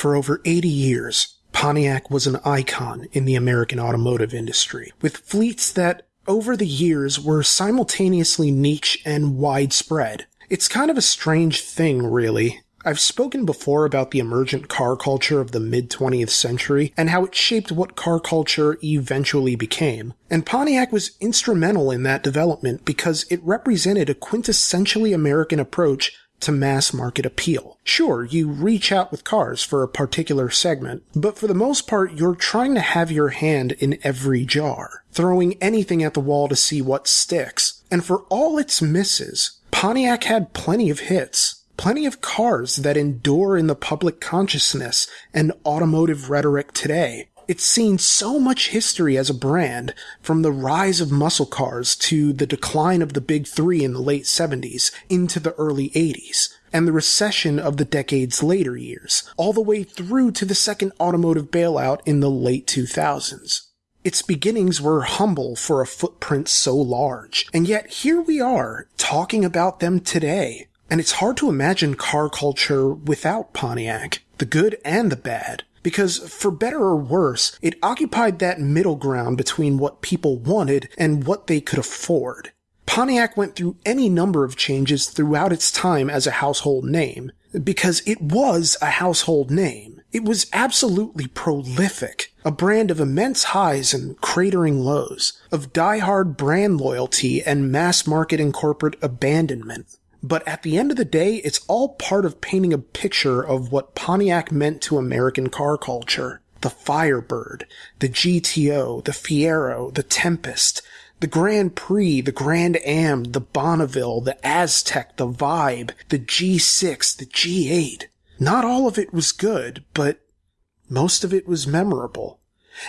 For over 80 years, Pontiac was an icon in the American automotive industry, with fleets that over the years were simultaneously niche and widespread. It's kind of a strange thing, really. I've spoken before about the emergent car culture of the mid 20th century and how it shaped what car culture eventually became. And Pontiac was instrumental in that development because it represented a quintessentially American approach to mass market appeal. Sure, you reach out with cars for a particular segment, but for the most part, you're trying to have your hand in every jar, throwing anything at the wall to see what sticks. And for all its misses, Pontiac had plenty of hits plenty of cars that endure in the public consciousness and automotive rhetoric today. It's seen so much history as a brand, from the rise of muscle cars to the decline of the big three in the late 70s into the early 80s, and the recession of the decade's later years, all the way through to the second automotive bailout in the late 2000s. Its beginnings were humble for a footprint so large, and yet here we are, talking about them today. And it's hard to imagine car culture without Pontiac, the good and the bad. Because for better or worse, it occupied that middle ground between what people wanted and what they could afford. Pontiac went through any number of changes throughout its time as a household name, because it was a household name. It was absolutely prolific, a brand of immense highs and cratering lows, of die-hard brand loyalty and mass market and corporate abandonment. But at the end of the day, it's all part of painting a picture of what Pontiac meant to American car culture. The Firebird, the GTO, the Fiero, the Tempest, the Grand Prix, the Grand Am, the Bonneville, the Aztek, the Vibe, the G6, the G8. Not all of it was good, but most of it was memorable.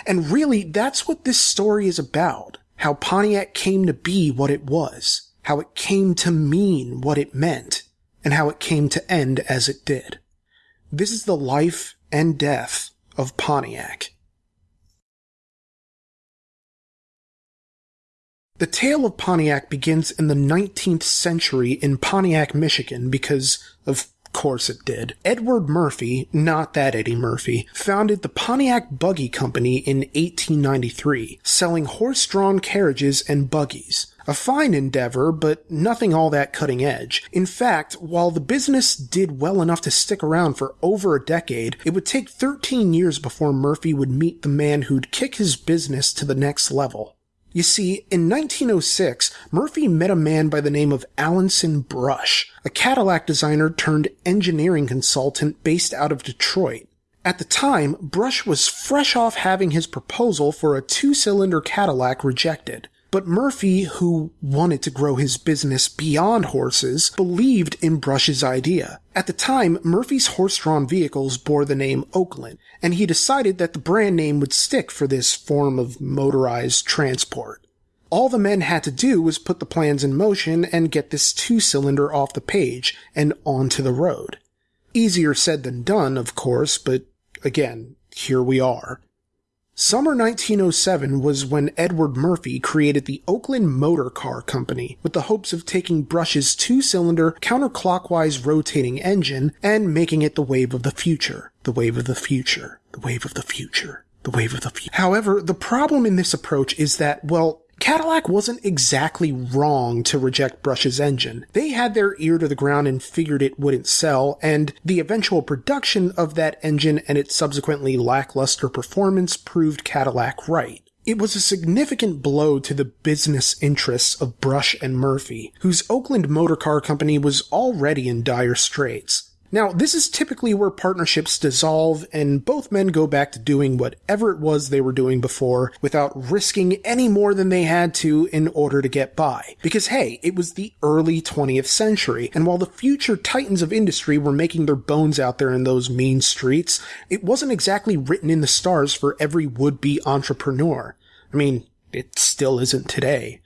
And really, that's what this story is about. How Pontiac came to be what it was how it came to mean what it meant, and how it came to end as it did. This is the life and death of Pontiac. The tale of Pontiac begins in the 19th century in Pontiac, Michigan, because of course it did. Edward Murphy, not that Eddie Murphy, founded the Pontiac Buggy Company in 1893, selling horse-drawn carriages and buggies. A fine endeavor, but nothing all that cutting edge. In fact, while the business did well enough to stick around for over a decade, it would take 13 years before Murphy would meet the man who'd kick his business to the next level. You see, in 1906, Murphy met a man by the name of Alanson Brush, a Cadillac designer turned engineering consultant based out of Detroit. At the time, Brush was fresh off having his proposal for a two-cylinder Cadillac rejected. But Murphy, who wanted to grow his business beyond horses, believed in Brush's idea. At the time, Murphy's horse-drawn vehicles bore the name Oakland, and he decided that the brand name would stick for this form of motorized transport. All the men had to do was put the plans in motion and get this two-cylinder off the page and onto the road. Easier said than done, of course, but again, here we are. Summer 1907 was when Edward Murphy created the Oakland Motor Car Company with the hopes of taking Brush's two-cylinder counterclockwise rotating engine and making it the wave of the future. The wave of the future. The wave of the future. The wave of the future. However, the problem in this approach is that, well, Cadillac wasn't exactly wrong to reject Brush's engine. They had their ear to the ground and figured it wouldn't sell, and the eventual production of that engine and its subsequently lackluster performance proved Cadillac right. It was a significant blow to the business interests of Brush and Murphy, whose Oakland Motor Car Company was already in dire straits. Now, this is typically where partnerships dissolve and both men go back to doing whatever it was they were doing before without risking any more than they had to in order to get by. Because hey, it was the early 20th century, and while the future titans of industry were making their bones out there in those mean streets, it wasn't exactly written in the stars for every would-be entrepreneur. I mean, it still isn't today.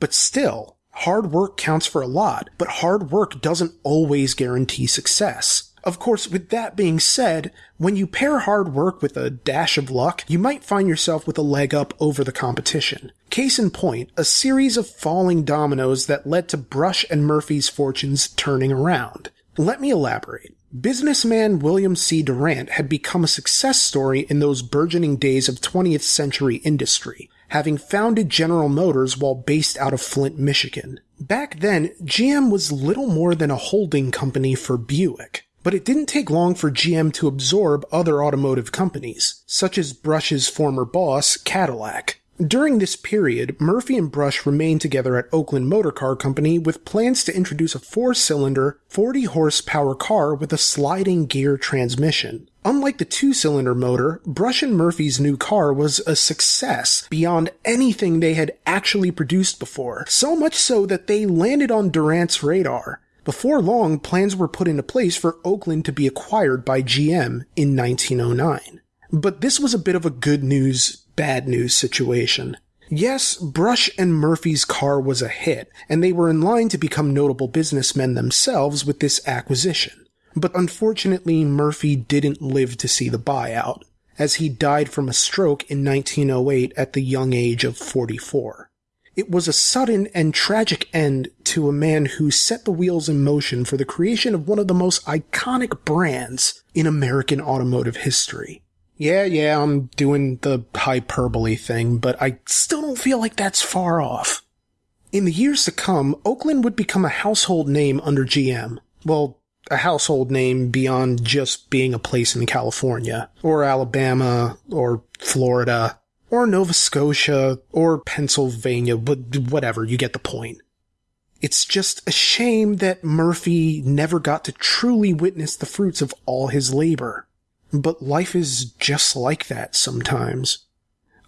But still, Hard work counts for a lot, but hard work doesn't always guarantee success. Of course, with that being said, when you pair hard work with a dash of luck, you might find yourself with a leg up over the competition. Case in point, a series of falling dominoes that led to Brush and Murphy's fortunes turning around. Let me elaborate. Businessman William C. Durant had become a success story in those burgeoning days of 20th century industry, having founded General Motors while based out of Flint, Michigan. Back then, GM was little more than a holding company for Buick. But it didn't take long for GM to absorb other automotive companies, such as Brush's former boss, Cadillac. During this period, Murphy and Brush remained together at Oakland Motor Car Company with plans to introduce a four-cylinder, 40-horsepower car with a sliding gear transmission. Unlike the two-cylinder motor, Brush and Murphy's new car was a success beyond anything they had actually produced before, so much so that they landed on Durant's radar. Before long, plans were put into place for Oakland to be acquired by GM in 1909. But this was a bit of a good news bad news situation. Yes, Brush and Murphy's car was a hit, and they were in line to become notable businessmen themselves with this acquisition. But unfortunately, Murphy didn't live to see the buyout, as he died from a stroke in 1908 at the young age of 44. It was a sudden and tragic end to a man who set the wheels in motion for the creation of one of the most iconic brands in American automotive history. Yeah, yeah, I'm doing the hyperbole thing, but I still don't feel like that's far off. In the years to come, Oakland would become a household name under GM. Well, a household name beyond just being a place in California, or Alabama, or Florida, or Nova Scotia, or Pennsylvania, but whatever, you get the point. It's just a shame that Murphy never got to truly witness the fruits of all his labor. But life is just like that sometimes.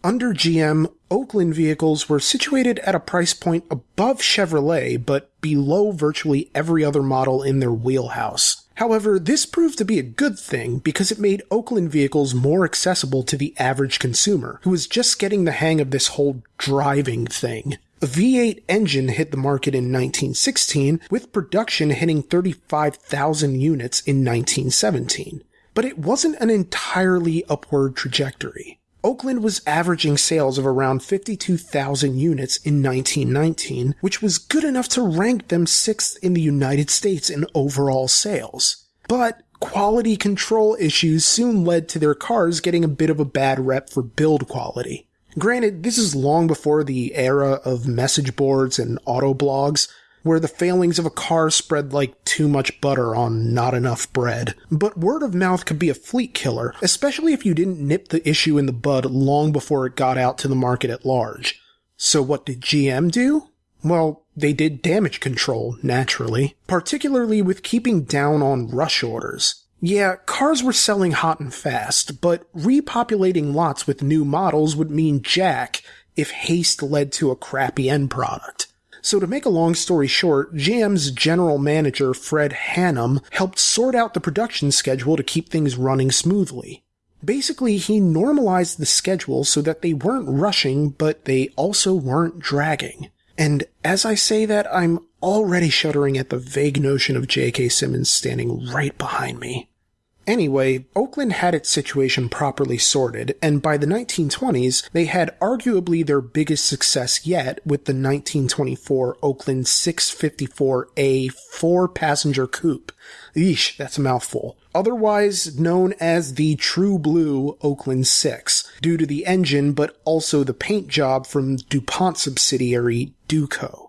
Under GM, Oakland vehicles were situated at a price point above Chevrolet, but below virtually every other model in their wheelhouse. However, this proved to be a good thing because it made Oakland vehicles more accessible to the average consumer, who was just getting the hang of this whole driving thing. A V8 engine hit the market in 1916, with production hitting 35,000 units in 1917 but it wasn't an entirely upward trajectory. Oakland was averaging sales of around 52,000 units in 1919, which was good enough to rank them sixth in the United States in overall sales. But quality control issues soon led to their cars getting a bit of a bad rep for build quality. Granted, this is long before the era of message boards and auto blogs, where the failings of a car spread like too much butter on not enough bread. But word of mouth could be a fleet killer, especially if you didn't nip the issue in the bud long before it got out to the market at large. So what did GM do? Well, they did damage control, naturally, particularly with keeping down on rush orders. Yeah, cars were selling hot and fast, but repopulating lots with new models would mean jack if haste led to a crappy end product. So to make a long story short, GM's general manager Fred Hannum helped sort out the production schedule to keep things running smoothly. Basically, he normalized the schedule so that they weren't rushing, but they also weren't dragging. And as I say that, I'm already shuddering at the vague notion of J.K. Simmons standing right behind me. Anyway, Oakland had its situation properly sorted, and by the 1920s, they had arguably their biggest success yet with the 1924 Oakland 654A four passenger coupe. Eesh, that's a mouthful. Otherwise known as the True Blue Oakland 6, due to the engine but also the paint job from DuPont subsidiary Duco.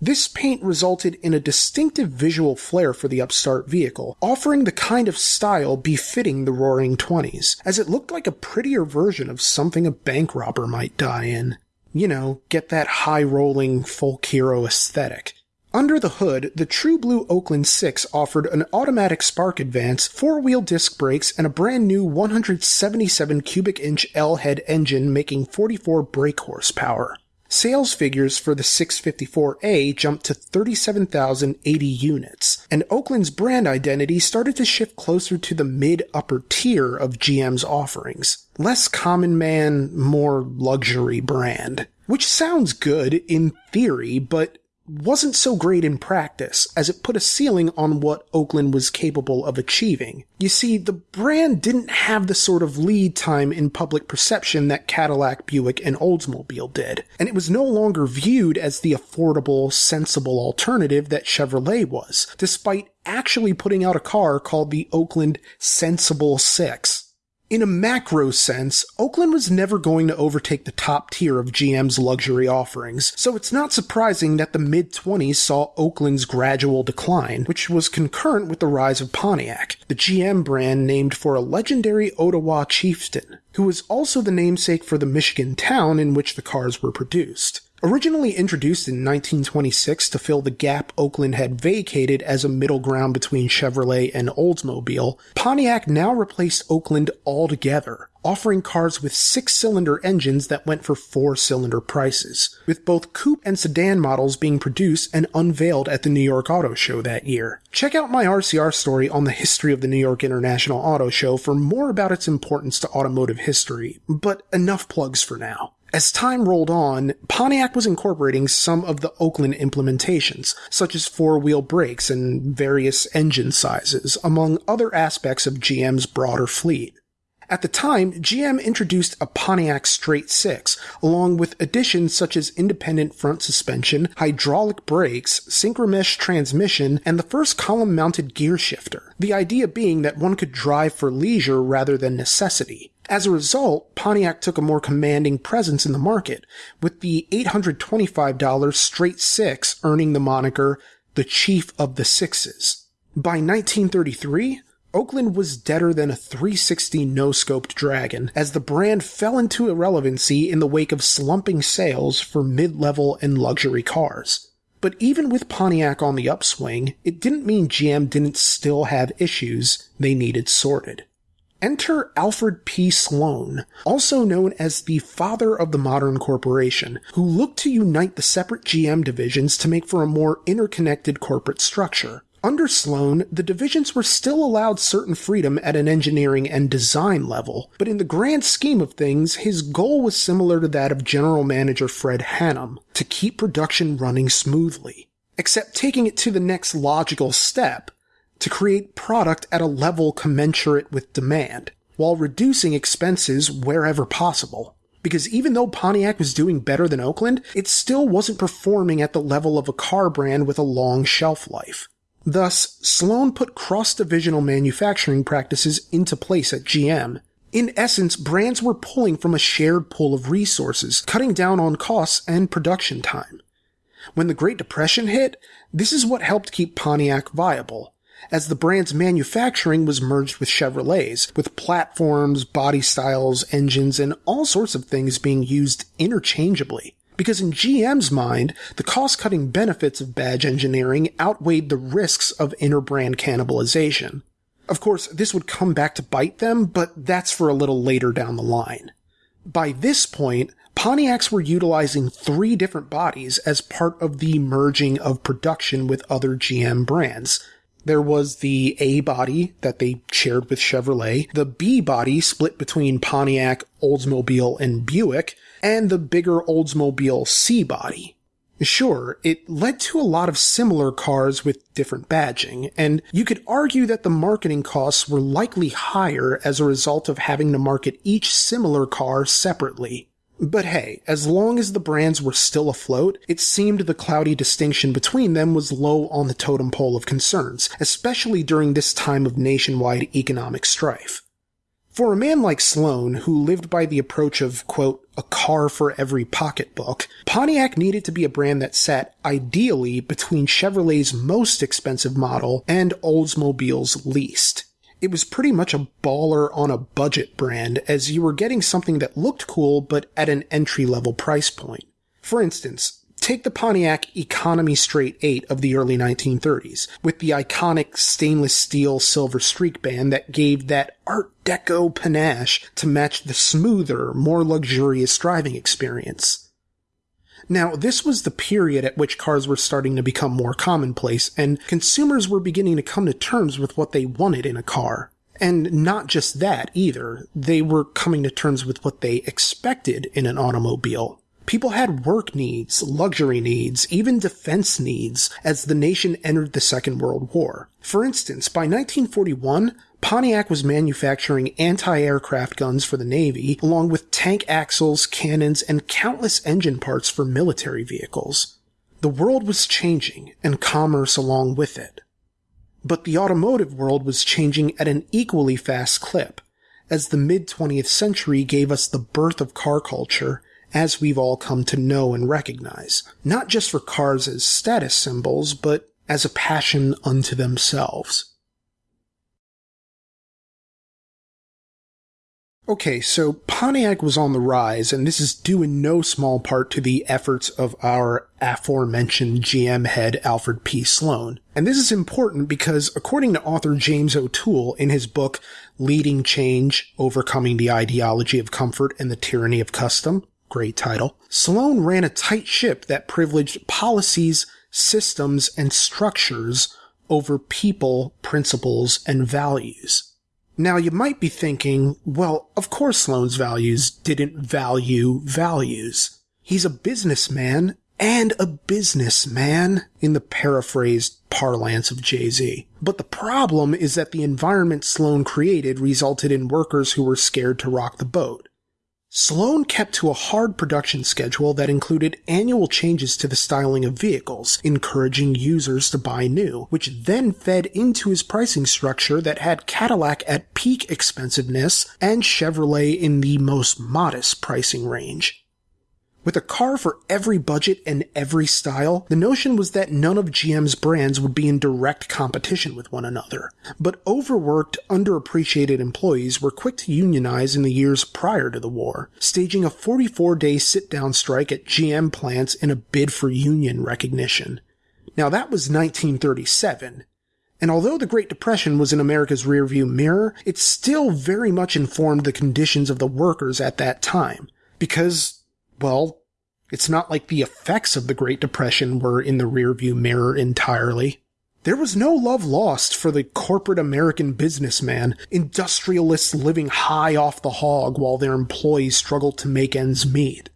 This paint resulted in a distinctive visual flair for the upstart vehicle, offering the kind of style befitting the roaring 20s, as it looked like a prettier version of something a bank robber might die in. You know, get that high rolling folk hero aesthetic. Under the hood, the True Blue Oakland 6 offered an automatic spark advance, four-wheel disc brakes, and a brand new 177 cubic inch L head engine making 44 brake horsepower. Sales figures for the 654A jumped to 37,080 units, and Oakland's brand identity started to shift closer to the mid-upper tier of GM's offerings. Less common man, more luxury brand. Which sounds good in theory, but wasn't so great in practice, as it put a ceiling on what Oakland was capable of achieving. You see, the brand didn't have the sort of lead time in public perception that Cadillac, Buick, and Oldsmobile did, and it was no longer viewed as the affordable, sensible alternative that Chevrolet was, despite actually putting out a car called the Oakland Sensible 6. In a macro sense, Oakland was never going to overtake the top tier of GM's luxury offerings, so it's not surprising that the mid 20s saw Oakland's gradual decline, which was concurrent with the rise of Pontiac, the GM brand named for a legendary Ottawa chieftain, who was also the namesake for the Michigan town in which the cars were produced. Originally introduced in 1926 to fill the gap Oakland had vacated as a middle ground between Chevrolet and Oldsmobile, Pontiac now replaced Oakland altogether, offering cars with six-cylinder engines that went for four-cylinder prices, with both coupe and sedan models being produced and unveiled at the New York Auto Show that year. Check out my RCR story on the history of the New York International Auto Show for more about its importance to automotive history, but enough plugs for now. As time rolled on, Pontiac was incorporating some of the Oakland implementations, such as four-wheel brakes and various engine sizes, among other aspects of GM's broader fleet. At the time, GM introduced a Pontiac Straight 6, along with additions such as independent front suspension, hydraulic brakes, synchromesh transmission, and the first column-mounted gear shifter, the idea being that one could drive for leisure rather than necessity. As a result, Pontiac took a more commanding presence in the market, with the $825 straight six earning the moniker the Chief of the Sixes. By 1933, Oakland was deader than a 360 no-scoped Dragon, as the brand fell into irrelevancy in the wake of slumping sales for mid-level and luxury cars. But even with Pontiac on the upswing, it didn't mean GM didn't still have issues they needed sorted. Enter Alfred P. Sloan, also known as the father of the modern corporation, who looked to unite the separate GM divisions to make for a more interconnected corporate structure. Under Sloan, the divisions were still allowed certain freedom at an engineering and design level, but in the grand scheme of things, his goal was similar to that of General Manager Fred Hannum, to keep production running smoothly. Except taking it to the next logical step, to create product at a level commensurate with demand, while reducing expenses wherever possible. Because even though Pontiac was doing better than Oakland, it still wasn't performing at the level of a car brand with a long shelf life. Thus, Sloan put cross-divisional manufacturing practices into place at GM. In essence, brands were pulling from a shared pool of resources, cutting down on costs and production time. When the Great Depression hit, this is what helped keep Pontiac viable as the brand's manufacturing was merged with Chevrolet's, with platforms, body styles, engines, and all sorts of things being used interchangeably. Because in GM's mind, the cost cutting benefits of badge engineering outweighed the risks of inter-brand cannibalization. Of course, this would come back to bite them, but that's for a little later down the line. By this point, Pontiacs were utilizing three different bodies as part of the merging of production with other GM brands, there was the A body that they shared with Chevrolet, the B body split between Pontiac, Oldsmobile, and Buick, and the bigger Oldsmobile C body. Sure, it led to a lot of similar cars with different badging, and you could argue that the marketing costs were likely higher as a result of having to market each similar car separately. But hey, as long as the brands were still afloat, it seemed the cloudy distinction between them was low on the totem pole of concerns, especially during this time of nationwide economic strife. For a man like Sloan, who lived by the approach of, quote, a car for every pocketbook, Pontiac needed to be a brand that sat ideally between Chevrolet's most expensive model and Oldsmobile's least it was pretty much a baller on a budget brand as you were getting something that looked cool but at an entry level price point. For instance, take the Pontiac Economy Straight 8 of the early 1930s, with the iconic stainless steel silver streak band that gave that Art Deco panache to match the smoother, more luxurious driving experience. Now, this was the period at which cars were starting to become more commonplace, and consumers were beginning to come to terms with what they wanted in a car. And not just that either, they were coming to terms with what they expected in an automobile. People had work needs, luxury needs, even defense needs as the nation entered the Second World War. For instance, by 1941, Pontiac was manufacturing anti-aircraft guns for the Navy, along with tank axles, cannons, and countless engine parts for military vehicles. The world was changing, and commerce along with it. But the automotive world was changing at an equally fast clip, as the mid 20th century gave us the birth of car culture, as we've all come to know and recognize, not just for cars as status symbols, but as a passion unto themselves. Okay, so Pontiac was on the rise, and this is due in no small part to the efforts of our aforementioned GM head Alfred P. Sloan. And this is important because, according to author James O'Toole in his book Leading Change, Overcoming the Ideology of Comfort and the Tyranny of Custom, great title, Sloan ran a tight ship that privileged policies, systems, and structures over people, principles, and values. Now you might be thinking, well, of course Sloan's values didn't value values. He's a businessman and a businessman in the paraphrased parlance of Jay-Z. But the problem is that the environment Sloan created resulted in workers who were scared to rock the boat. Sloan kept to a hard production schedule that included annual changes to the styling of vehicles, encouraging users to buy new, which then fed into his pricing structure that had Cadillac at peak expensiveness and Chevrolet in the most modest pricing range. With a car for every budget and every style, the notion was that none of GM's brands would be in direct competition with one another. But overworked, underappreciated employees were quick to unionize in the years prior to the war, staging a 44 day sit down strike at GM plants in a bid for union recognition. Now that was 1937. And although the Great Depression was in America's rearview mirror, it still very much informed the conditions of the workers at that time. Because well, it's not like the effects of the Great Depression were in the rearview mirror entirely. There was no love lost for the corporate American businessman, industrialists living high off the hog while their employees struggled to make ends meet.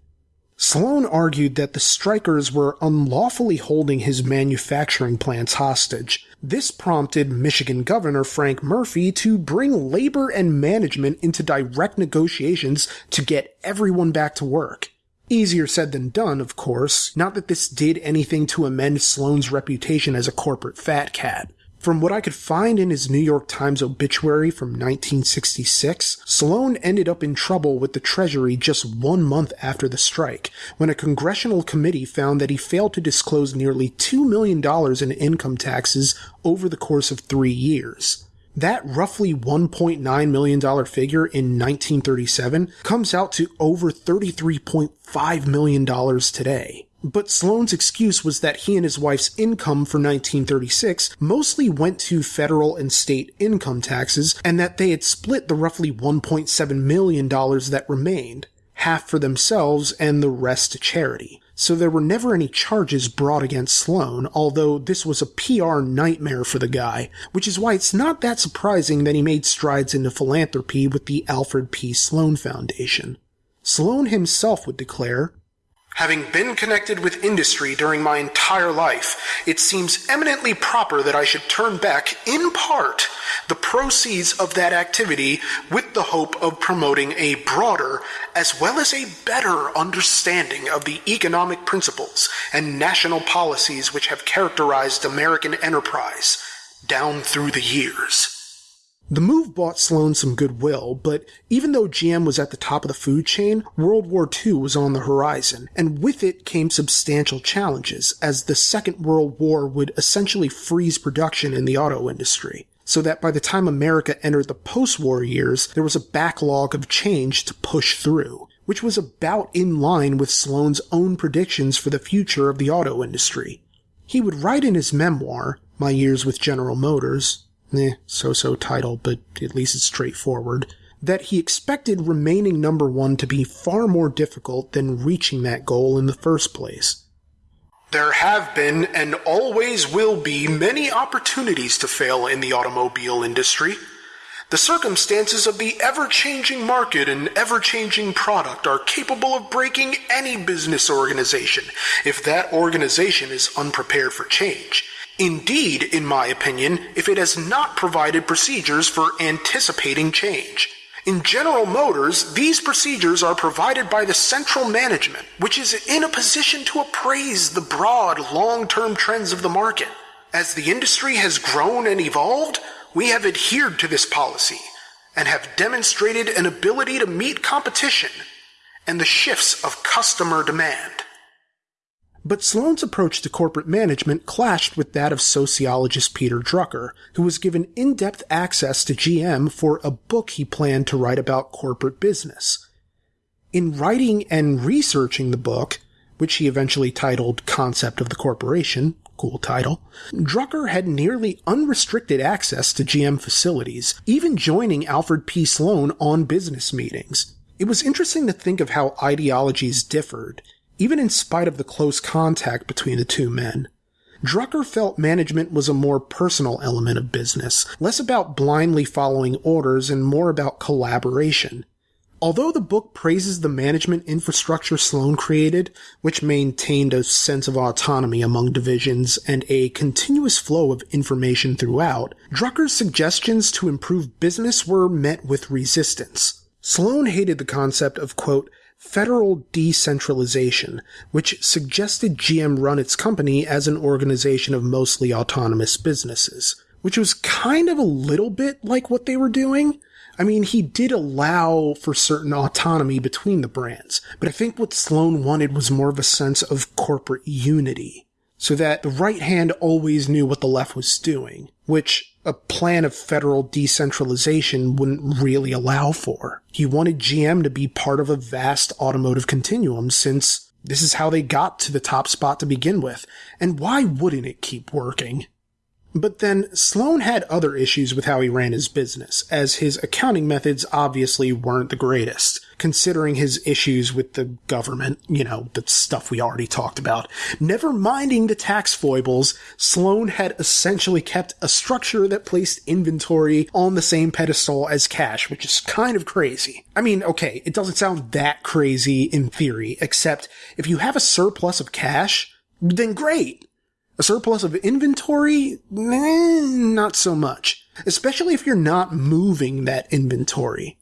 Sloan argued that the strikers were unlawfully holding his manufacturing plants hostage. This prompted Michigan Governor Frank Murphy to bring labor and management into direct negotiations to get everyone back to work. Easier said than done, of course. Not that this did anything to amend Sloan's reputation as a corporate fat cat. From what I could find in his New York Times obituary from 1966, Sloan ended up in trouble with the Treasury just one month after the strike, when a congressional committee found that he failed to disclose nearly $2 million in income taxes over the course of three years. That roughly $1.9 million figure in 1937 comes out to over $33.5 million today. But Sloan's excuse was that he and his wife's income for 1936 mostly went to federal and state income taxes, and that they had split the roughly $1.7 million that remained, half for themselves and the rest to charity so there were never any charges brought against Sloan, although this was a PR nightmare for the guy, which is why it's not that surprising that he made strides into philanthropy with the Alfred P. Sloan Foundation. Sloan himself would declare, Having been connected with industry during my entire life, it seems eminently proper that I should turn back, in part, the proceeds of that activity with the hope of promoting a broader as well as a better understanding of the economic principles and national policies which have characterized American enterprise down through the years. The move bought Sloan some goodwill, but even though GM was at the top of the food chain, World War II was on the horizon, and with it came substantial challenges, as the Second World War would essentially freeze production in the auto industry. So that by the time America entered the post-war years, there was a backlog of change to push through, which was about in line with Sloan's own predictions for the future of the auto industry. He would write in his memoir, My Years with General Motors, eh, so-so title, but at least it's straightforward, that he expected remaining number one to be far more difficult than reaching that goal in the first place. There have been and always will be many opportunities to fail in the automobile industry. The circumstances of the ever changing market and ever changing product are capable of breaking any business organization if that organization is unprepared for change. Indeed, in my opinion, if it has not provided procedures for anticipating change. In General Motors, these procedures are provided by the central management, which is in a position to appraise the broad, long-term trends of the market. As the industry has grown and evolved, we have adhered to this policy and have demonstrated an ability to meet competition and the shifts of customer demand. But Sloan's approach to corporate management clashed with that of sociologist Peter Drucker, who was given in-depth access to GM for a book he planned to write about corporate business. In writing and researching the book, which he eventually titled Concept of the Corporation, cool title, Drucker had nearly unrestricted access to GM facilities, even joining Alfred P. Sloan on business meetings. It was interesting to think of how ideologies differed, even in spite of the close contact between the two men. Drucker felt management was a more personal element of business, less about blindly following orders and more about collaboration. Although the book praises the management infrastructure Sloan created, which maintained a sense of autonomy among divisions and a continuous flow of information throughout, Drucker's suggestions to improve business were met with resistance. Sloan hated the concept of, quote, federal decentralization, which suggested GM run its company as an organization of mostly autonomous businesses, which was kind of a little bit like what they were doing. I mean, he did allow for certain autonomy between the brands, but I think what Sloan wanted was more of a sense of corporate unity, so that the right hand always knew what the left was doing, which a plan of federal decentralization wouldn't really allow for. He wanted GM to be part of a vast automotive continuum since this is how they got to the top spot to begin with, and why wouldn't it keep working? But then Sloan had other issues with how he ran his business, as his accounting methods obviously weren't the greatest, considering his issues with the government, you know, the stuff we already talked about. Never minding the tax foibles, Sloan had essentially kept a structure that placed inventory on the same pedestal as cash, which is kind of crazy. I mean, okay, it doesn't sound that crazy in theory, except if you have a surplus of cash, then great a surplus of inventory? Not so much. Especially if you're not moving that inventory.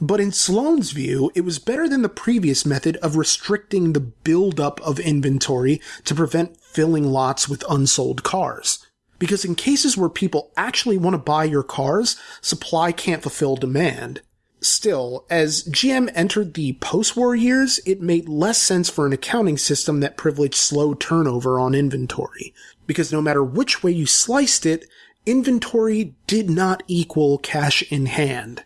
But in Sloan's view, it was better than the previous method of restricting the buildup of inventory to prevent filling lots with unsold cars. Because in cases where people actually want to buy your cars, supply can't fulfill demand. Still, as GM entered the post-war years, it made less sense for an accounting system that privileged slow turnover on inventory, because no matter which way you sliced it, inventory did not equal cash in hand.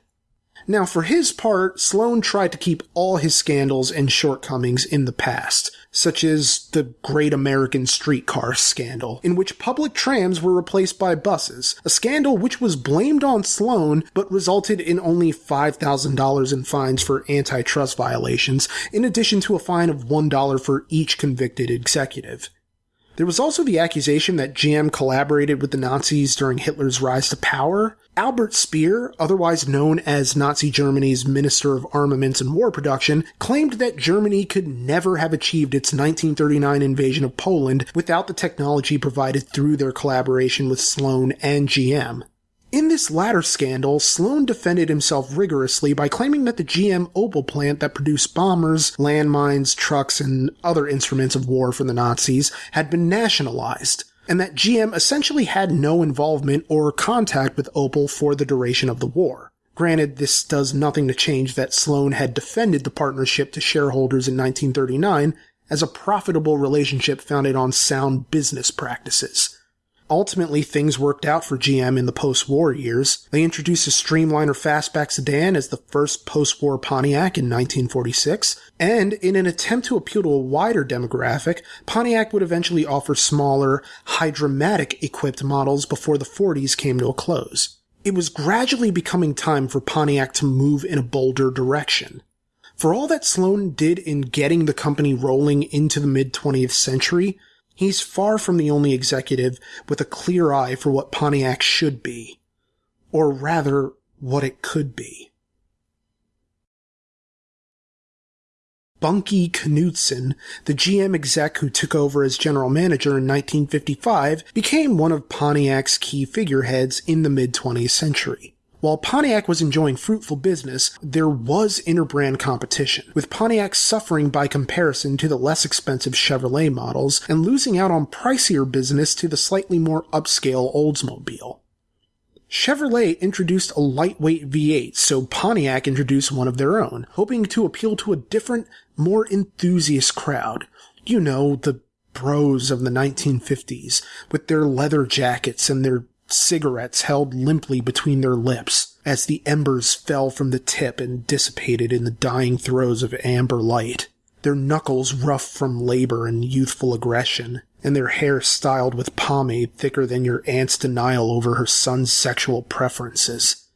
Now, for his part, Sloan tried to keep all his scandals and shortcomings in the past, such as the Great American Streetcar scandal, in which public trams were replaced by buses, a scandal which was blamed on Sloan but resulted in only $5,000 in fines for antitrust violations, in addition to a fine of $1 for each convicted executive. There was also the accusation that GM collaborated with the Nazis during Hitler's rise to power. Albert Speer, otherwise known as Nazi Germany's Minister of Armaments and War Production, claimed that Germany could never have achieved its 1939 invasion of Poland without the technology provided through their collaboration with Sloan and GM. In this latter scandal, Sloan defended himself rigorously by claiming that the GM Opel plant that produced bombers, landmines, trucks, and other instruments of war for the Nazis had been nationalized, and that GM essentially had no involvement or contact with Opel for the duration of the war. Granted, this does nothing to change that Sloan had defended the partnership to shareholders in 1939 as a profitable relationship founded on sound business practices. Ultimately, things worked out for GM in the post-war years. They introduced a Streamliner fastback sedan as the first post-war Pontiac in 1946, and in an attempt to appeal to a wider demographic, Pontiac would eventually offer smaller, Hydra-Matic equipped models before the 40s came to a close. It was gradually becoming time for Pontiac to move in a bolder direction. For all that Sloan did in getting the company rolling into the mid 20th century, He's far from the only executive with a clear eye for what Pontiac should be. Or rather, what it could be. Bunky Knudsen, the GM exec who took over as general manager in 1955, became one of Pontiac's key figureheads in the mid 20th century. While Pontiac was enjoying fruitful business, there was interbrand competition, with Pontiac suffering by comparison to the less expensive Chevrolet models and losing out on pricier business to the slightly more upscale Oldsmobile. Chevrolet introduced a lightweight V8, so Pontiac introduced one of their own, hoping to appeal to a different, more enthusiast crowd. You know, the bros of the 1950s, with their leather jackets and their cigarettes held limply between their lips as the embers fell from the tip and dissipated in the dying throes of amber light, their knuckles rough from labor and youthful aggression, and their hair styled with pomade thicker than your aunt's denial over her son's sexual preferences.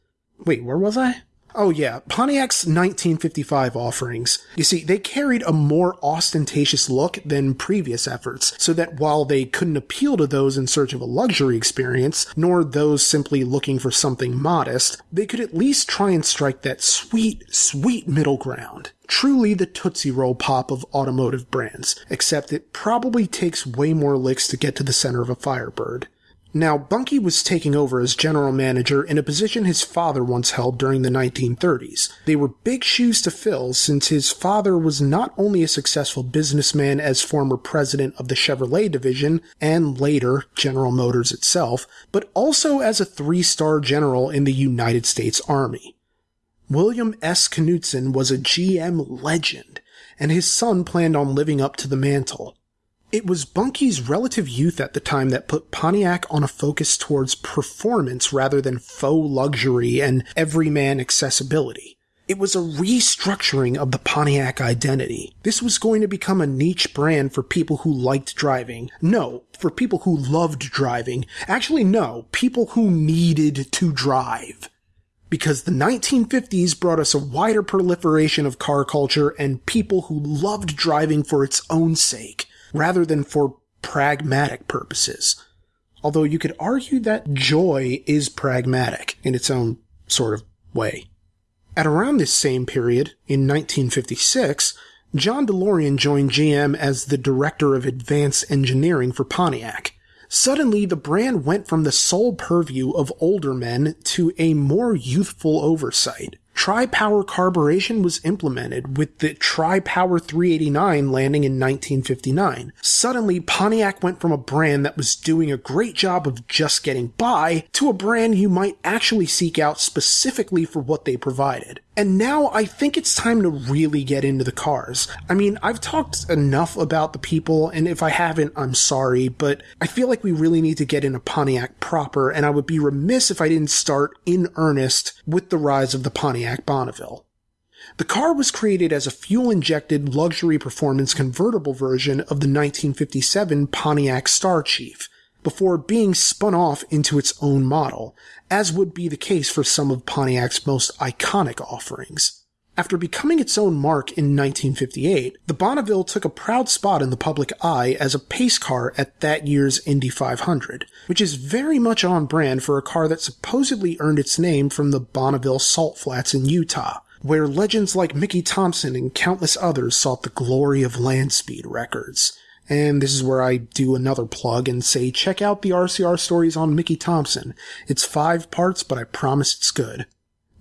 Wait, where was I? Oh yeah, Pontiac's 1955 offerings. You see, they carried a more ostentatious look than previous efforts, so that while they couldn't appeal to those in search of a luxury experience, nor those simply looking for something modest, they could at least try and strike that sweet, sweet middle ground. Truly the Tootsie Roll pop of automotive brands, except it probably takes way more licks to get to the center of a Firebird. Now, Bunky was taking over as general manager in a position his father once held during the 1930s. They were big shoes to fill since his father was not only a successful businessman as former president of the Chevrolet division and later General Motors itself, but also as a three-star general in the United States Army. William S. Knudsen was a GM legend, and his son planned on living up to the mantle. It was Bunky's relative youth at the time that put Pontiac on a focus towards performance rather than faux luxury and everyman accessibility. It was a restructuring of the Pontiac identity. This was going to become a niche brand for people who liked driving. No, for people who loved driving. Actually, no, people who needed to drive. Because the 1950s brought us a wider proliferation of car culture and people who loved driving for its own sake rather than for pragmatic purposes. Although you could argue that joy is pragmatic in its own sort of way. At around this same period, in 1956, John DeLorean joined GM as the director of advanced engineering for Pontiac. Suddenly, the brand went from the sole purview of older men to a more youthful oversight. Tri-Power carburation was implemented with the Tri-Power 389 landing in 1959. Suddenly, Pontiac went from a brand that was doing a great job of just getting by to a brand you might actually seek out specifically for what they provided. And now I think it's time to really get into the cars. I mean, I've talked enough about the people, and if I haven't, I'm sorry, but I feel like we really need to get into Pontiac proper, and I would be remiss if I didn't start in earnest with the rise of the Pontiac Bonneville. The car was created as a fuel-injected luxury performance convertible version of the 1957 Pontiac Star Chief, before being spun off into its own model, as would be the case for some of Pontiac's most iconic offerings. After becoming its own mark in 1958, the Bonneville took a proud spot in the public eye as a pace car at that year's Indy 500, which is very much on brand for a car that supposedly earned its name from the Bonneville Salt Flats in Utah, where legends like Mickey Thompson and countless others sought the glory of land speed records. And this is where I do another plug and say check out the RCR stories on Mickey Thompson. It's five parts, but I promise it's good.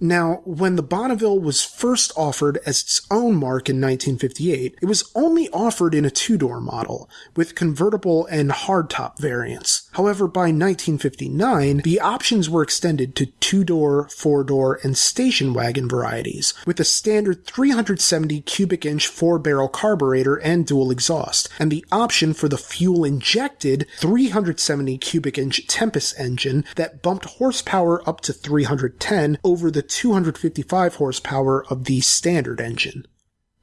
Now, when the Bonneville was first offered as its own mark in 1958, it was only offered in a two-door model, with convertible and hardtop variants. However, by 1959, the options were extended to two-door, four-door, and station wagon varieties, with a standard 370 cubic inch four-barrel carburetor and dual exhaust, and the option for the fuel-injected 370 cubic inch Tempest engine that bumped horsepower up to 310 over the 255 horsepower of the standard engine.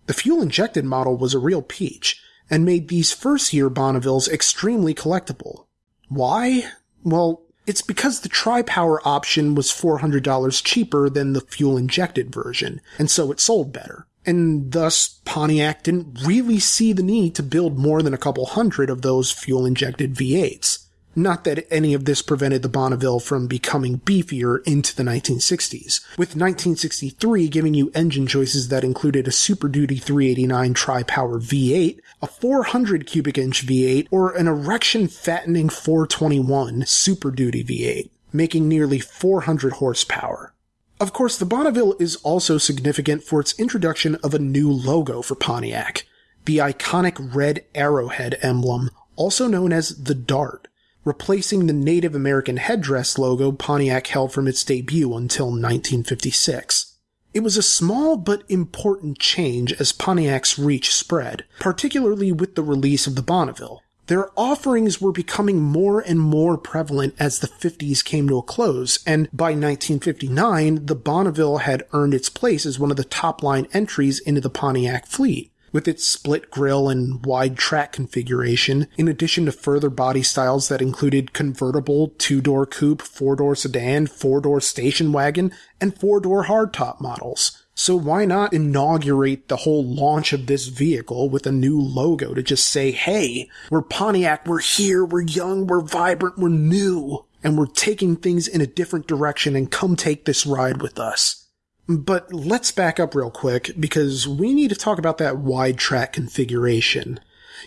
The fuel injected model was a real peach and made these first year Bonnevilles extremely collectible. Why? Well, it's because the tri-power option was $400 cheaper than the fuel injected version, and so it sold better. And thus, Pontiac didn't really see the need to build more than a couple hundred of those fuel injected V8s. Not that any of this prevented the Bonneville from becoming beefier into the 1960s, with 1963 giving you engine choices that included a Super Duty 389 tri-power V8, a 400 cubic inch V8, or an erection fattening 421 Super Duty V8, making nearly 400 horsepower. Of course, the Bonneville is also significant for its introduction of a new logo for Pontiac, the iconic red arrowhead emblem, also known as the Dart, replacing the Native American headdress logo Pontiac held from its debut until 1956. It was a small but important change as Pontiac's reach spread, particularly with the release of the Bonneville. Their offerings were becoming more and more prevalent as the 50s came to a close, and by 1959, the Bonneville had earned its place as one of the top line entries into the Pontiac fleet. With its split grille and wide track configuration, in addition to further body styles that included convertible, two door coupe, four door sedan, four door station wagon, and four door hardtop models. So why not inaugurate the whole launch of this vehicle with a new logo to just say, hey, we're Pontiac, we're here, we're young, we're vibrant, we're new, and we're taking things in a different direction and come take this ride with us. But let's back up real quick because we need to talk about that wide track configuration.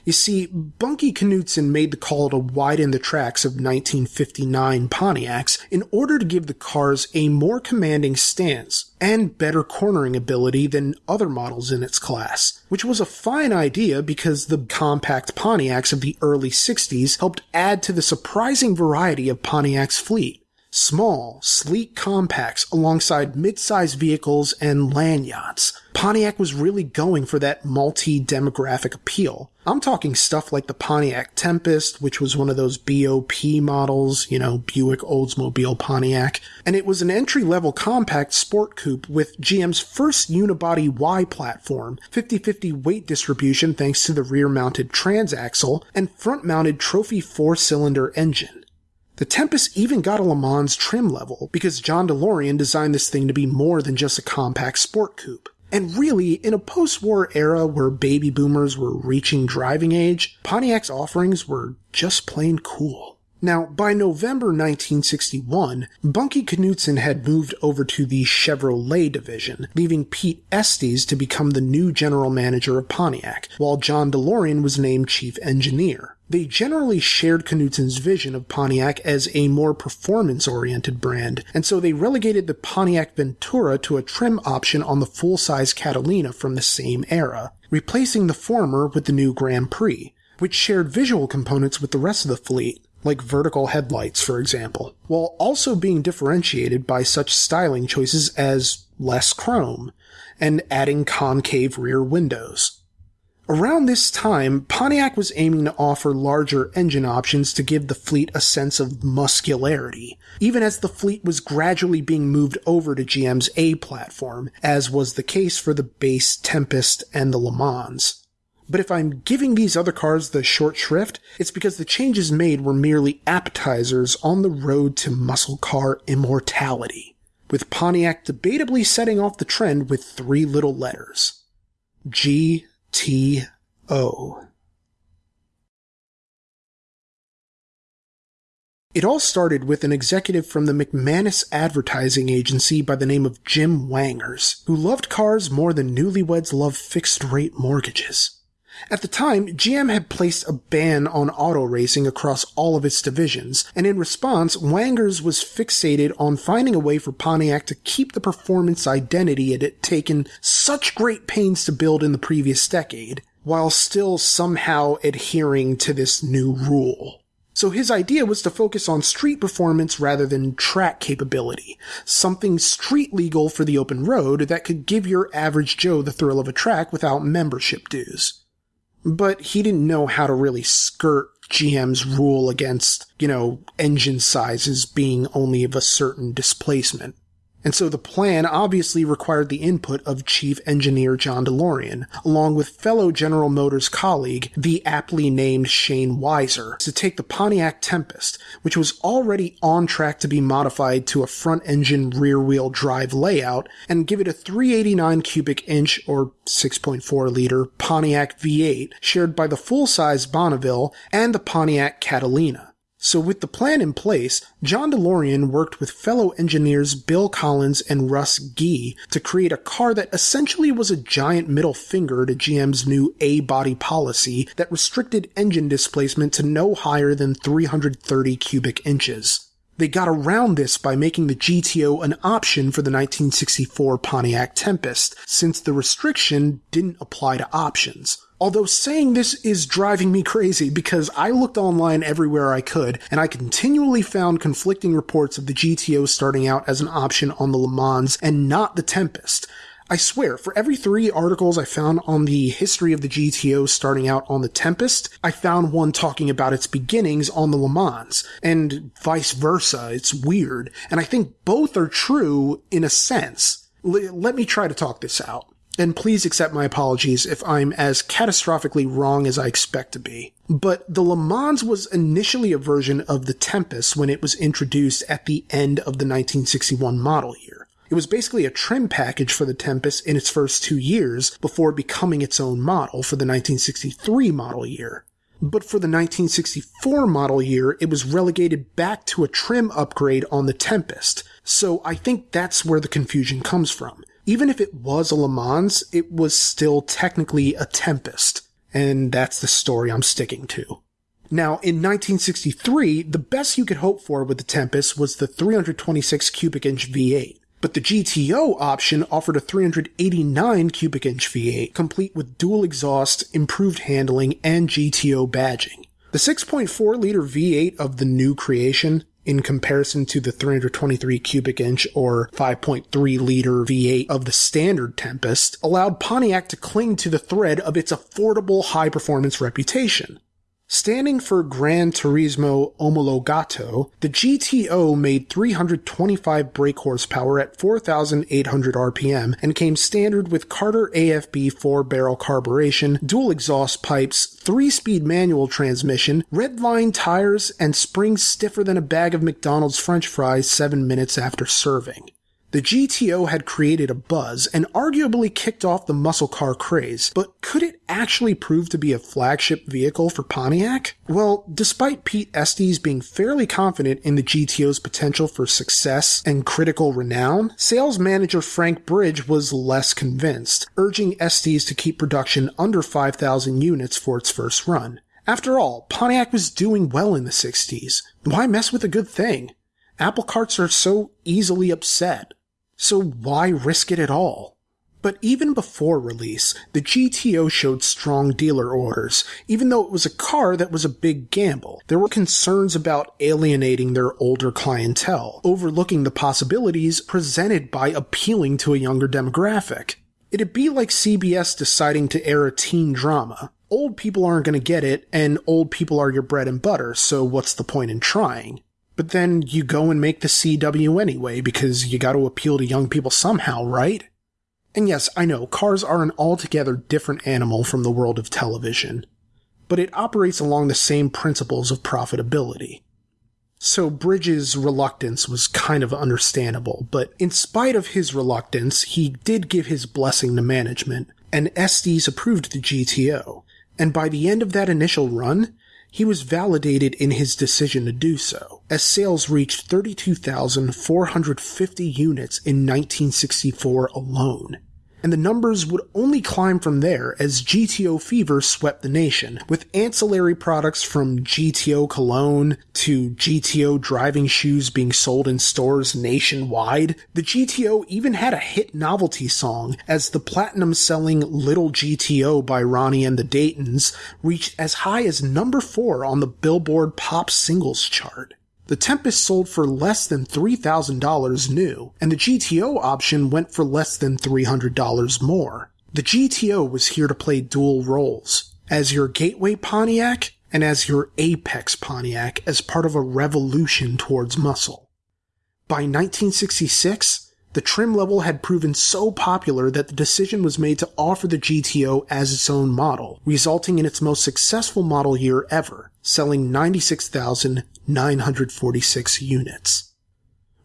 You see, Bunky Knudsen made the call to widen the tracks of 1959 Pontiacs in order to give the cars a more commanding stance and better cornering ability than other models in its class, which was a fine idea because the compact Pontiacs of the early 60s helped add to the surprising variety of Pontiac's fleet. Small, sleek compacts alongside mid-sized vehicles and land yachts. Pontiac was really going for that multi-demographic appeal. I'm talking stuff like the Pontiac Tempest, which was one of those BOP models, you know, Buick Oldsmobile Pontiac, and it was an entry-level compact sport coupe with GM's first unibody Y platform, 50-50 weight distribution thanks to the rear-mounted transaxle, and front-mounted trophy four-cylinder engine. The Tempest even got a Le Mans trim level because John DeLorean designed this thing to be more than just a compact sport coupe. And really, in a post-war era where baby boomers were reaching driving age, Pontiac's offerings were just plain cool. Now, by November 1961, Bunky Knudsen had moved over to the Chevrolet division, leaving Pete Estes to become the new general manager of Pontiac, while John DeLorean was named chief engineer. They generally shared Knudsen's vision of Pontiac as a more performance-oriented brand, and so they relegated the Pontiac Ventura to a trim option on the full-size Catalina from the same era, replacing the former with the new Grand Prix, which shared visual components with the rest of the fleet, like vertical headlights, for example, while also being differentiated by such styling choices as less chrome and adding concave rear windows. Around this time, Pontiac was aiming to offer larger engine options to give the fleet a sense of muscularity, even as the fleet was gradually being moved over to GM's A platform, as was the case for the base Tempest and the Le Mans. But if I'm giving these other cars the short shrift, it's because the changes made were merely appetizers on the road to muscle car immortality, with Pontiac debatably setting off the trend with three little letters. G T O. It all started with an executive from the MacManus advertising agency by the name of Jim Wangers, who loved cars more than newlyweds love fixed rate mortgages. At the time, GM had placed a ban on auto racing across all of its divisions, and in response, Wangers was fixated on finding a way for Pontiac to keep the performance identity it had taken such great pains to build in the previous decade, while still somehow adhering to this new rule. So his idea was to focus on street performance rather than track capability, something street legal for the open road that could give your average Joe the thrill of a track without membership dues but he didn't know how to really skirt GM's rule against, you know, engine sizes being only of a certain displacement. And so the plan obviously required the input of Chief Engineer John DeLorean, along with fellow General Motors colleague, the aptly named Shane Weiser, to take the Pontiac Tempest, which was already on track to be modified to a front engine rear wheel drive layout, and give it a 389 cubic inch or 6.4 liter Pontiac V8 shared by the full size Bonneville and the Pontiac Catalina. So with the plan in place, John DeLorean worked with fellow engineers Bill Collins and Russ Gee to create a car that essentially was a giant middle finger to GM's new A-body policy that restricted engine displacement to no higher than 330 cubic inches. They got around this by making the GTO an option for the 1964 Pontiac Tempest, since the restriction didn't apply to options. Although saying this is driving me crazy because I looked online everywhere I could and I continually found conflicting reports of the GTO starting out as an option on the Le Mans and not the Tempest. I swear, for every three articles I found on the history of the GTO starting out on the Tempest, I found one talking about its beginnings on the Le Mans, and vice versa. It's weird. And I think both are true in a sense. L- let me try to talk this out and please accept my apologies if I'm as catastrophically wrong as I expect to be. But the Le Mans was initially a version of the Tempest when it was introduced at the end of the 1961 model year. It was basically a trim package for the Tempest in its first two years before becoming its own model for the 1963 model year. But for the 1964 model year, it was relegated back to a trim upgrade on the Tempest. So I think that's where the confusion comes from even if it was a Le Mans, it was still technically a Tempest. And that's the story I'm sticking to. Now, in 1963, the best you could hope for with the Tempest was the 326 cubic inch V8. But the GTO option offered a 389 cubic inch V8, complete with dual exhaust, improved handling, and GTO badging. The 6.4 liter V8 of the new creation in comparison to the 323 cubic inch or 5.3 liter V8 of the standard Tempest, allowed Pontiac to cling to the thread of its affordable high performance reputation. Standing for Gran Turismo Omologato, the GTO made 325 brake horsepower at 4,800 RPM and came standard with Carter AFB 4 barrel carburation, dual exhaust pipes, 3 speed manual transmission, red line tires, and springs stiffer than a bag of McDonald's french fries 7 minutes after serving. The GTO had created a buzz and arguably kicked off the muscle car craze, but could it actually prove to be a flagship vehicle for Pontiac? Well, despite Pete Estes being fairly confident in the GTO's potential for success and critical renown, sales manager Frank Bridge was less convinced, urging Estes to keep production under 5,000 units for its first run. After all, Pontiac was doing well in the 60s. Why mess with a good thing? Apple carts are so easily upset. So why risk it at all? But even before release, the GTO showed strong dealer orders, even though it was a car that was a big gamble. There were concerns about alienating their older clientele, overlooking the possibilities presented by appealing to a younger demographic. It'd be like CBS deciding to air a teen drama. Old people aren't going to get it, and old people are your bread and butter, so what's the point in trying? But then you go and make the CW anyway because you got to appeal to young people somehow, right? And yes, I know cars are an altogether different animal from the world of television, but it operates along the same principles of profitability. So Bridges' reluctance was kind of understandable, but in spite of his reluctance, he did give his blessing to management, and Estes approved the GTO. And by the end of that initial run, he was validated in his decision to do so, as sales reached 32,450 units in 1964 alone and the numbers would only climb from there as GTO fever swept the nation, with ancillary products from GTO cologne to GTO driving shoes being sold in stores nationwide. The GTO even had a hit novelty song, as the platinum selling Little GTO by Ronnie and the Daytons reached as high as number four on the Billboard Pop Singles chart. The Tempest sold for less than $3,000 new, and the GTO option went for less than $300 more. The GTO was here to play dual roles as your gateway Pontiac and as your apex Pontiac as part of a revolution towards muscle. By 1966, the trim level had proven so popular that the decision was made to offer the GTO as its own model, resulting in its most successful model year ever, selling 96,946 units.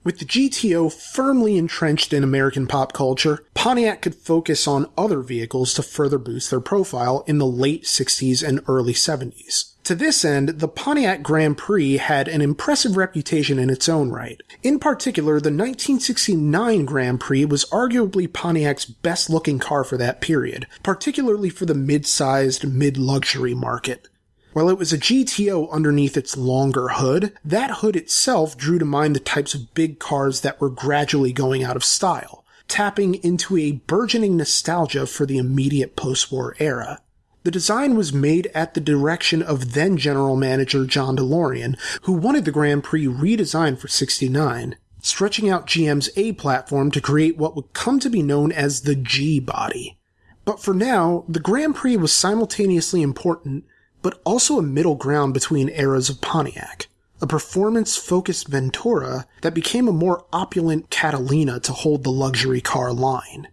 With the GTO firmly entrenched in American pop culture, Pontiac could focus on other vehicles to further boost their profile in the late 60s and early 70s. To this end, the Pontiac Grand Prix had an impressive reputation in its own right. In particular, the 1969 Grand Prix was arguably Pontiac's best looking car for that period, particularly for the mid-sized, mid-luxury market. While it was a GTO underneath its longer hood, that hood itself drew to mind the types of big cars that were gradually going out of style, tapping into a burgeoning nostalgia for the immediate post-war era. The design was made at the direction of then general manager John DeLorean, who wanted the Grand Prix redesigned for 69, stretching out GM's A platform to create what would come to be known as the G body. But for now, the Grand Prix was simultaneously important, but also a middle ground between eras of Pontiac. A performance focused Ventura that became a more opulent Catalina to hold the luxury car line.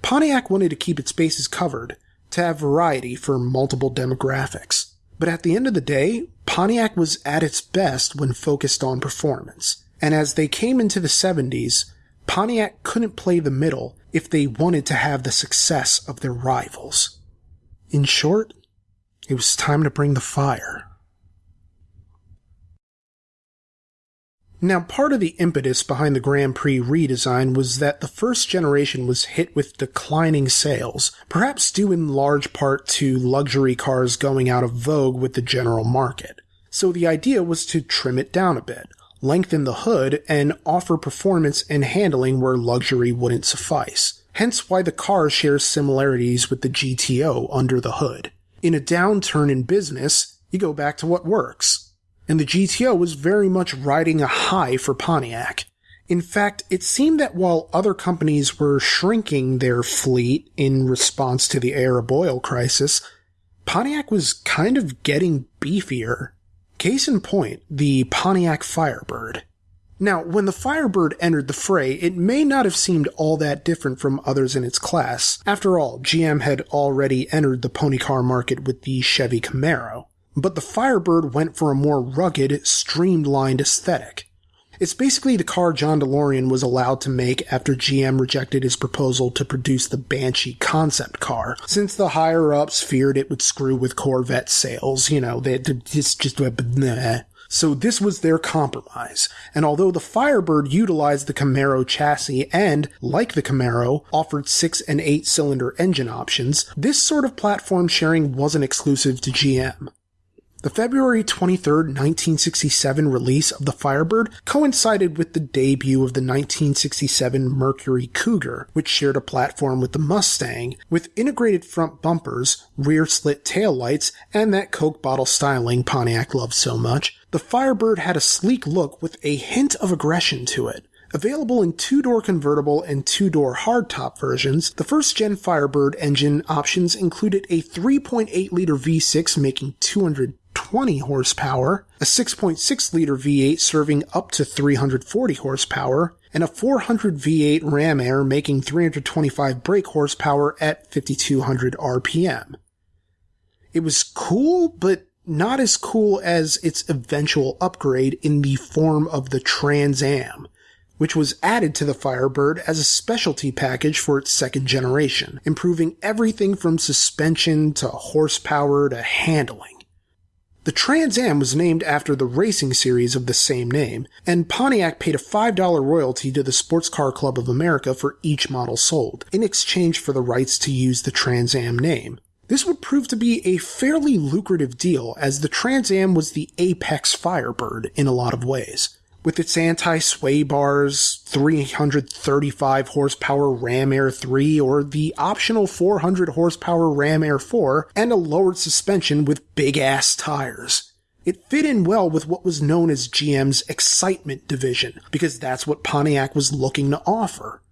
Pontiac wanted to keep its bases covered, to have variety for multiple demographics. But at the end of the day, Pontiac was at its best when focused on performance. And as they came into the 70s, Pontiac couldn't play the middle if they wanted to have the success of their rivals. In short, it was time to bring the fire. Now, part of the impetus behind the Grand Prix redesign was that the first generation was hit with declining sales, perhaps due in large part to luxury cars going out of vogue with the general market. So the idea was to trim it down a bit, lengthen the hood, and offer performance and handling where luxury wouldn't suffice. Hence why the car shares similarities with the GTO under the hood. In a downturn in business, you go back to what works and the GTO was very much riding a high for Pontiac. In fact, it seemed that while other companies were shrinking their fleet in response to the Arab oil crisis, Pontiac was kind of getting beefier. Case in point, the Pontiac Firebird. Now, when the Firebird entered the fray, it may not have seemed all that different from others in its class. After all, GM had already entered the pony car market with the Chevy Camaro but the Firebird went for a more rugged, streamlined aesthetic. It's basically the car John DeLorean was allowed to make after GM rejected his proposal to produce the Banshee concept car, since the higher ups feared it would screw with Corvette sales. You know, they just just nah. So this was their compromise. And although the Firebird utilized the Camaro chassis and, like the Camaro, offered 6 and 8 cylinder engine options, this sort of platform sharing wasn't exclusive to GM. The February 23, 1967 release of the Firebird coincided with the debut of the 1967 Mercury Cougar, which shared a platform with the Mustang, with integrated front bumpers, rear slit taillights, and that Coke bottle styling Pontiac loved so much. The Firebird had a sleek look with a hint of aggression to it. Available in two-door convertible and two-door hardtop versions, the first-gen Firebird engine options included a 3.8-liter V6 making 200 20 horsepower, a 6.6 liter V8 serving up to 340 horsepower, and a 400 V8 ram air making 325 brake horsepower at 5200 RPM. It was cool, but not as cool as its eventual upgrade in the form of the Trans Am, which was added to the Firebird as a specialty package for its second generation, improving everything from suspension to horsepower to handling. The Trans Am was named after the racing series of the same name, and Pontiac paid a $5 royalty to the Sports Car Club of America for each model sold, in exchange for the rights to use the Trans Am name. This would prove to be a fairly lucrative deal as the Trans Am was the apex Firebird in a lot of ways with its anti-sway bars, 335 horsepower Ram Air 3 or the optional 400 horsepower Ram Air 4 and a lowered suspension with big ass tires. It fit in well with what was known as GM's excitement division because that's what Pontiac was looking to offer.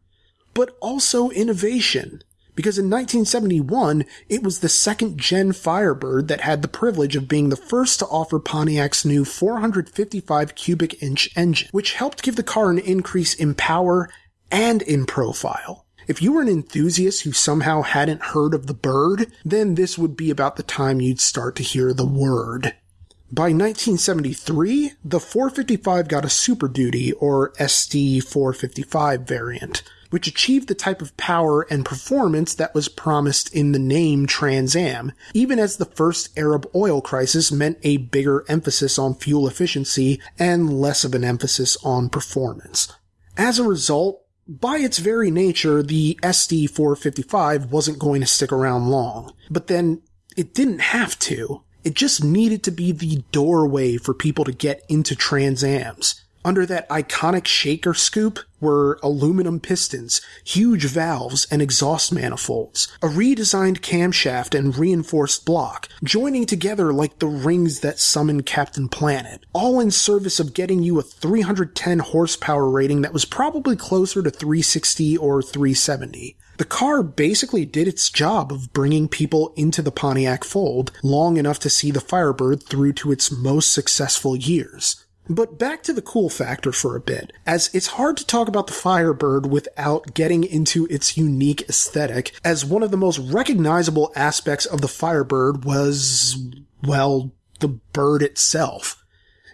But also innovation because in 1971, it was the second gen Firebird that had the privilege of being the first to offer Pontiac's new 455 cubic inch engine, which helped give the car an increase in power and in profile. If you were an enthusiast who somehow hadn't heard of the bird, then this would be about the time you'd start to hear the word. By 1973, the 455 got a Super Duty or SD 455 variant, which achieved the type of power and performance that was promised in the name Trans Am, even as the first Arab oil crisis meant a bigger emphasis on fuel efficiency and less of an emphasis on performance. As a result, by its very nature, the SD 455 wasn't going to stick around long. But then it didn't have to. It just needed to be the doorway for people to get into Trans Ams. Under that iconic shaker scoop were aluminum pistons, huge valves, and exhaust manifolds, a redesigned camshaft and reinforced block, joining together like the rings that summon Captain Planet, all in service of getting you a 310 horsepower rating that was probably closer to 360 or 370. The car basically did its job of bringing people into the Pontiac fold long enough to see the Firebird through to its most successful years. But back to the cool factor for a bit, as it's hard to talk about the Firebird without getting into its unique aesthetic, as one of the most recognizable aspects of the Firebird was, well, the bird itself.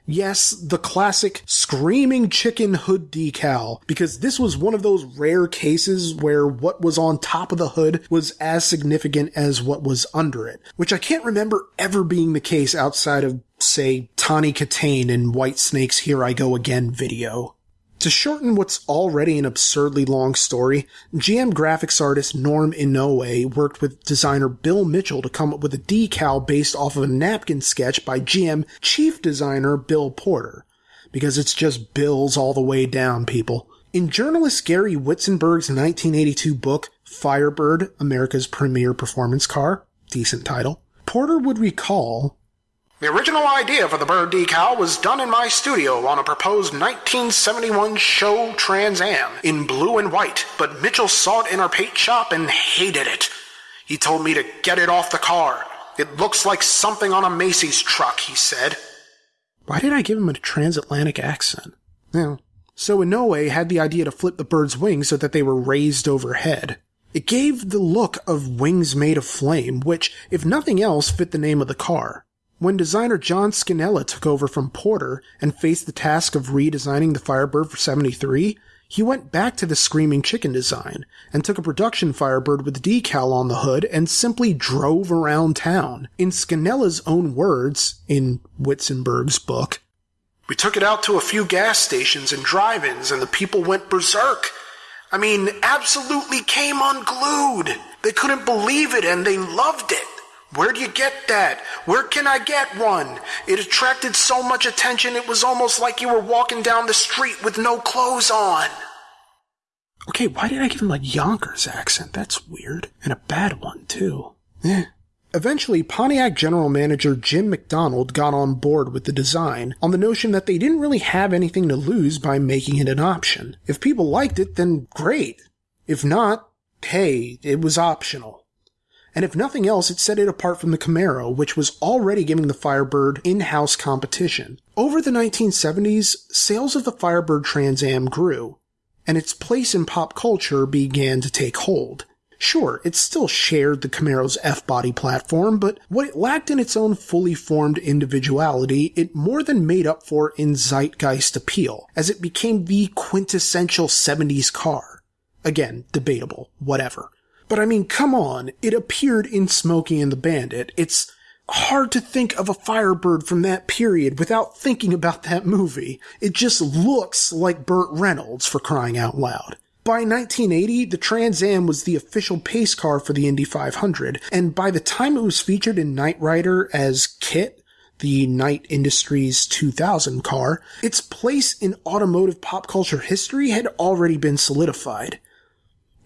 Yes, the classic screaming chicken hood decal, because this was one of those rare cases where what was on top of the hood was as significant as what was under it, which I can't remember ever being the case outside of, say, Tawny Kitaen in Whitesnake's Here I Go Again video. To shorten what's already an absurdly long story, GM graphics artist Norm Inoue worked with designer Bill Mitchell to come up with a decal based off of a napkin sketch by GM chief designer Bill Porter. Because it's just Bills all the way down, people. In journalist Gary Witzenberg's 1982 book, Firebird, America's Premier Performance Car, decent title, Porter would recall the original idea for the bird decal was done in my studio on a proposed 1971 show Trans Am in blue and white, but Mitchell saw it in our paint shop and hated it. He told me to get it off the car. It looks like something on a Macy's truck, he said. Why did I give him a transatlantic accent? Yeah. So Inoue had the idea to flip the bird's wings so that they were raised overhead. It gave the look of wings made of flame, which, if nothing else, fit the name of the car. When designer John Schinella took over from Porter and faced the task of redesigning the Firebird for 73, he went back to the Screaming Chicken design and took a production Firebird with a decal on the hood and simply drove around town. In Schinella's own words, in Witzenberg's book, We took it out to a few gas stations and drive ins, and the people went berserk. I mean, absolutely came unglued. They couldn't believe it and they loved it. Where do you get that? Where can I get one? It attracted so much attention it was almost like you were walking down the street with no clothes on. Okay, why did I give him a Yonkers accent? That's weird. And a bad one, too. Eh. Eventually, Pontiac general manager Jim McDonald got on board with the design on the notion that they didn't really have anything to lose by making it an option. If people liked it, then great. If not, hey, it was optional and if nothing else, it set it apart from the Camaro, which was already giving the Firebird in-house competition. Over the 1970s, sales of the Firebird Trans Am grew, and its place in pop culture began to take hold. Sure, it still shared the Camaro's F-body platform, but what it lacked in its own fully formed individuality, it more than made up for in zeitgeist appeal, as it became the quintessential 70s car. Again, debatable, whatever. But I mean, come on, it appeared in Smokey and the Bandit. It's hard to think of a Firebird from that period without thinking about that movie. It just looks like Burt Reynolds for crying out loud. By 1980, the Trans Am was the official pace car for the Indy 500, and by the time it was featured in Knight Rider as KITT, the Knight Industries 2000 car, its place in automotive pop culture history had already been solidified.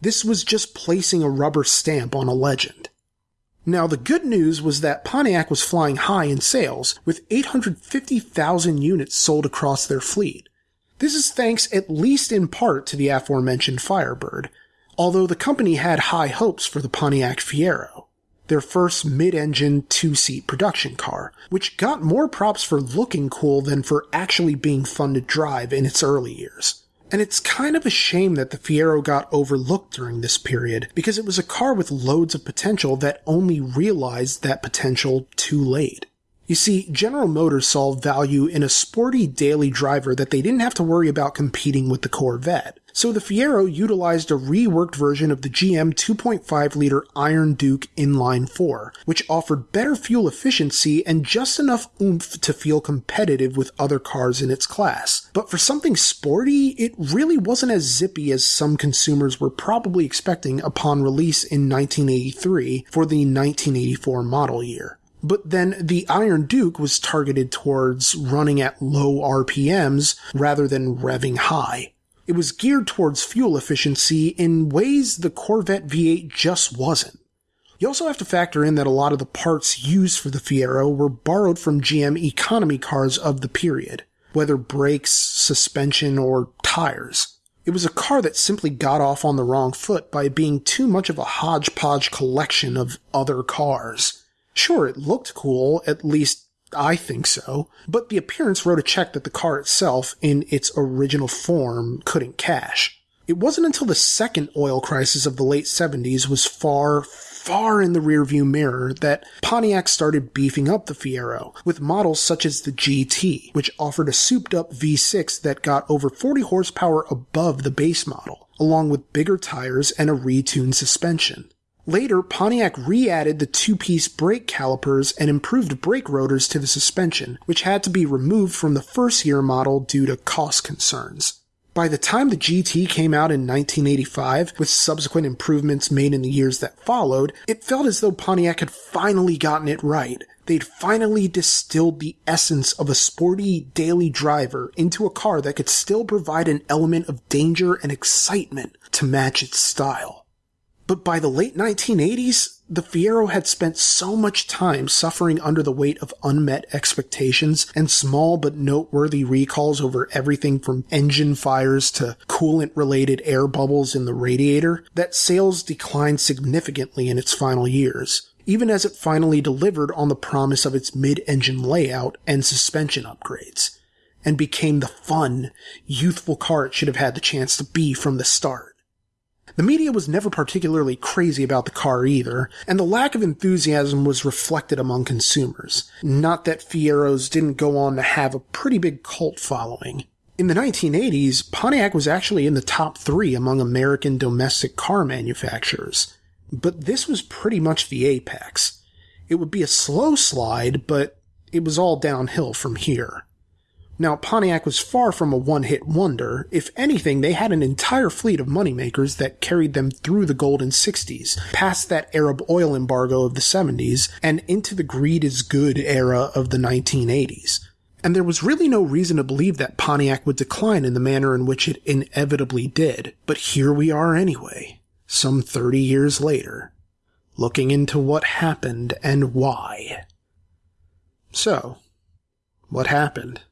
This was just placing a rubber stamp on a legend. Now, the good news was that Pontiac was flying high in sales, with 850,000 units sold across their fleet. This is thanks at least in part to the aforementioned Firebird, although the company had high hopes for the Pontiac Fiero, their first mid-engine two-seat production car, which got more props for looking cool than for actually being fun to drive in its early years. And it's kind of a shame that the Fiero got overlooked during this period, because it was a car with loads of potential that only realized that potential too late. You see, General Motors saw value in a sporty daily driver that they didn't have to worry about competing with the Corvette. So the Fiero utilized a reworked version of the GM 2.5 liter Iron Duke inline 4, which offered better fuel efficiency and just enough oomph to feel competitive with other cars in its class. But for something sporty, it really wasn't as zippy as some consumers were probably expecting upon release in 1983 for the 1984 model year. But then the Iron Duke was targeted towards running at low RPMs rather than revving high. It was geared towards fuel efficiency in ways the Corvette V8 just wasn't. You also have to factor in that a lot of the parts used for the Fiero were borrowed from GM economy cars of the period, whether brakes, suspension, or tires. It was a car that simply got off on the wrong foot by being too much of a hodgepodge collection of other cars. Sure, it looked cool, at least I think so, but the appearance wrote a check that the car itself, in its original form, couldn't cash. It wasn't until the second oil crisis of the late 70s was far, far in the rearview mirror that Pontiac started beefing up the Fiero with models such as the GT, which offered a souped up V6 that got over 40 horsepower above the base model, along with bigger tires and a retuned suspension. Later, Pontiac re-added the two-piece brake calipers and improved brake rotors to the suspension, which had to be removed from the first year model due to cost concerns. By the time the GT came out in 1985, with subsequent improvements made in the years that followed, it felt as though Pontiac had finally gotten it right. They'd finally distilled the essence of a sporty daily driver into a car that could still provide an element of danger and excitement to match its style. But by the late 1980s, the Fiero had spent so much time suffering under the weight of unmet expectations and small but noteworthy recalls over everything from engine fires to coolant related air bubbles in the radiator that sales declined significantly in its final years, even as it finally delivered on the promise of its mid-engine layout and suspension upgrades, and became the fun, youthful car it should have had the chance to be from the start. The media was never particularly crazy about the car either, and the lack of enthusiasm was reflected among consumers. Not that Fieros didn't go on to have a pretty big cult following. In the 1980s, Pontiac was actually in the top three among American domestic car manufacturers. But this was pretty much the apex. It would be a slow slide, but it was all downhill from here. Now, Pontiac was far from a one-hit wonder. If anything, they had an entire fleet of moneymakers that carried them through the golden 60s, past that Arab oil embargo of the 70s, and into the greed is good era of the 1980s. And there was really no reason to believe that Pontiac would decline in the manner in which it inevitably did. But here we are anyway, some 30 years later, looking into what happened and why. So, what happened?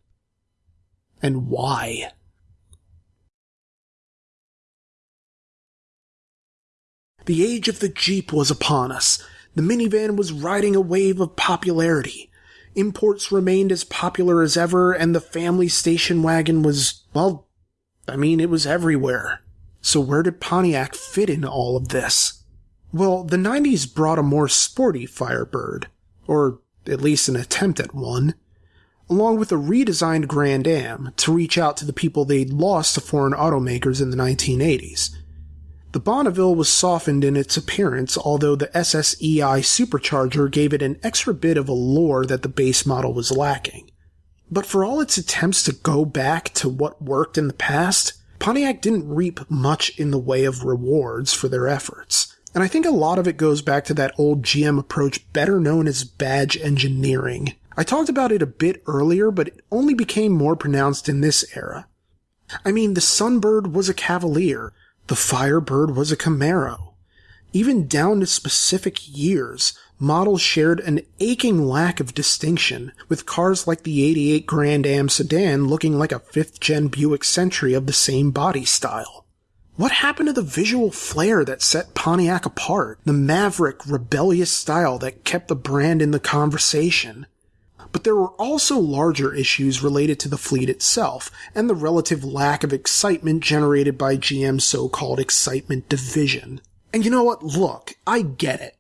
And why. The age of the Jeep was upon us. The minivan was riding a wave of popularity. Imports remained as popular as ever, and the family station wagon was, well, I mean, it was everywhere. So where did Pontiac fit in all of this? Well, the 90s brought a more sporty Firebird, or at least an attempt at one along with a redesigned Grand Am to reach out to the people they'd lost to foreign automakers in the 1980s. The Bonneville was softened in its appearance, although the SSEI supercharger gave it an extra bit of allure that the base model was lacking. But for all its attempts to go back to what worked in the past, Pontiac didn't reap much in the way of rewards for their efforts. And I think a lot of it goes back to that old GM approach better known as badge engineering, I talked about it a bit earlier, but it only became more pronounced in this era. I mean, the Sunbird was a Cavalier, the Firebird was a Camaro. Even down to specific years, models shared an aching lack of distinction, with cars like the 88 Grand Am sedan looking like a 5th gen Buick Century of the same body style. What happened to the visual flair that set Pontiac apart? The maverick, rebellious style that kept the brand in the conversation? But there were also larger issues related to the fleet itself and the relative lack of excitement generated by GM's so-called excitement division. And you know what? Look, I get it.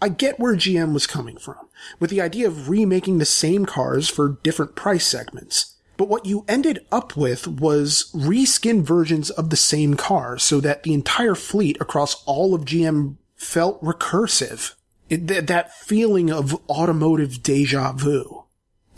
I get where GM was coming from, with the idea of remaking the same cars for different price segments. But what you ended up with was reskin versions of the same car so that the entire fleet across all of GM felt recursive. It, th- that feeling of automotive deja vu.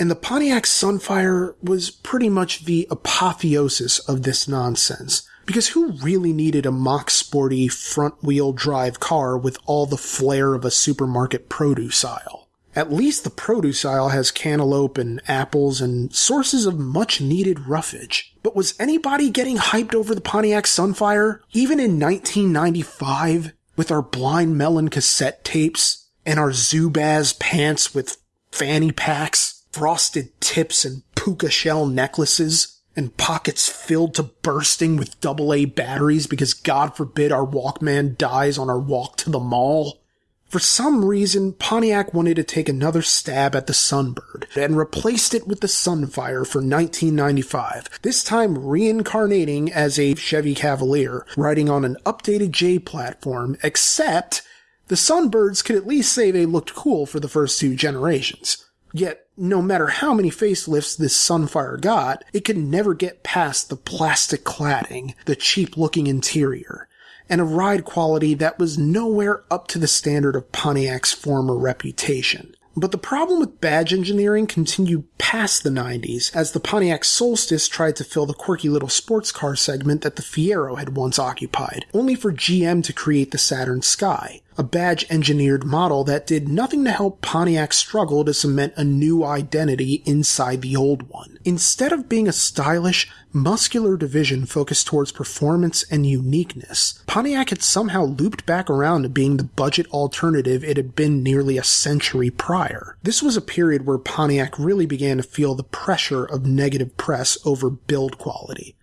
And the Pontiac Sunfire was pretty much the apotheosis of this nonsense. Because who really needed a mock sporty front wheel drive car with all the flair of a supermarket produce aisle? At least the produce aisle has cantaloupe and apples and sources of much needed roughage. But was anybody getting hyped over the Pontiac Sunfire? Even in 1995? With our blind melon cassette tapes and our Zubaz pants with fanny packs, frosted tips and puka shell necklaces? and pockets filled to bursting with AA batteries because God forbid our Walkman dies on our walk to the mall. For some reason, Pontiac wanted to take another stab at the Sunbird and replaced it with the Sunfire for 1995, this time reincarnating as a Chevy Cavalier, riding on an updated J platform, except the Sunbirds could at least say they looked cool for the first two generations. Yet, no matter how many facelifts this Sunfire got, it could never get past the plastic cladding, the cheap looking interior, and a ride quality that was nowhere up to the standard of Pontiac's former reputation. But the problem with badge engineering continued past the 90s as the Pontiac Solstice tried to fill the quirky little sports car segment that the Fiero had once occupied, only for GM to create the Saturn Sky, a badge engineered model that did nothing to help Pontiac struggle to cement a new identity inside the old one. Instead of being a stylish, muscular division focused towards performance and uniqueness, Pontiac had somehow looped back around to being the budget alternative it had been nearly a century prior. This was a period where Pontiac really began to feel the pressure of negative press over build quality.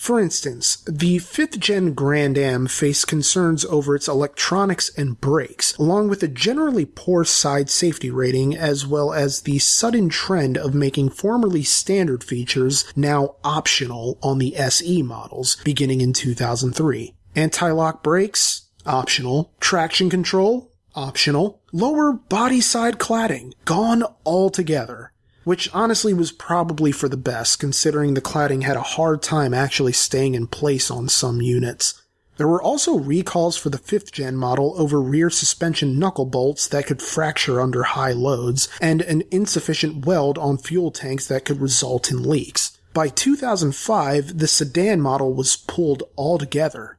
For instance, the 5th gen Grand Am faced concerns over its electronics and brakes, along with a generally poor side safety rating, as well as the sudden trend of making formerly standard features now optional on the SE models, beginning in 2003. Anti-lock brakes? Optional. Traction control? Optional. Lower body side cladding? Gone altogether which honestly was probably for the best considering the cladding had a hard time actually staying in place on some units. There were also recalls for the 5th gen model over rear suspension knuckle bolts that could fracture under high loads, and an insufficient weld on fuel tanks that could result in leaks. By 2005, the sedan model was pulled altogether.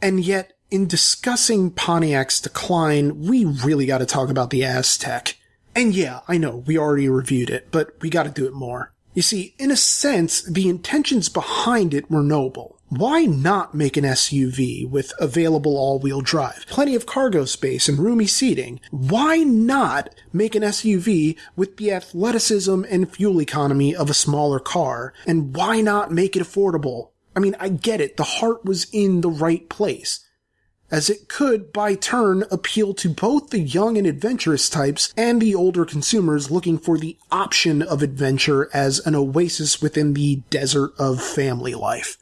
And yet, in discussing Pontiac's decline, we really gotta talk about the Aztek. And yeah, I know, we already reviewed it, but we gotta do it more. You see, in a sense, the intentions behind it were noble. Why not make an SUV with available all-wheel drive, plenty of cargo space and roomy seating? Why not make an SUV with the athleticism and fuel economy of a smaller car? And why not make it affordable? I mean, I get it, the heart was in the right place as it could, by turn, appeal to both the young and adventurous types and the older consumers looking for the option of adventure as an oasis within the desert of family life.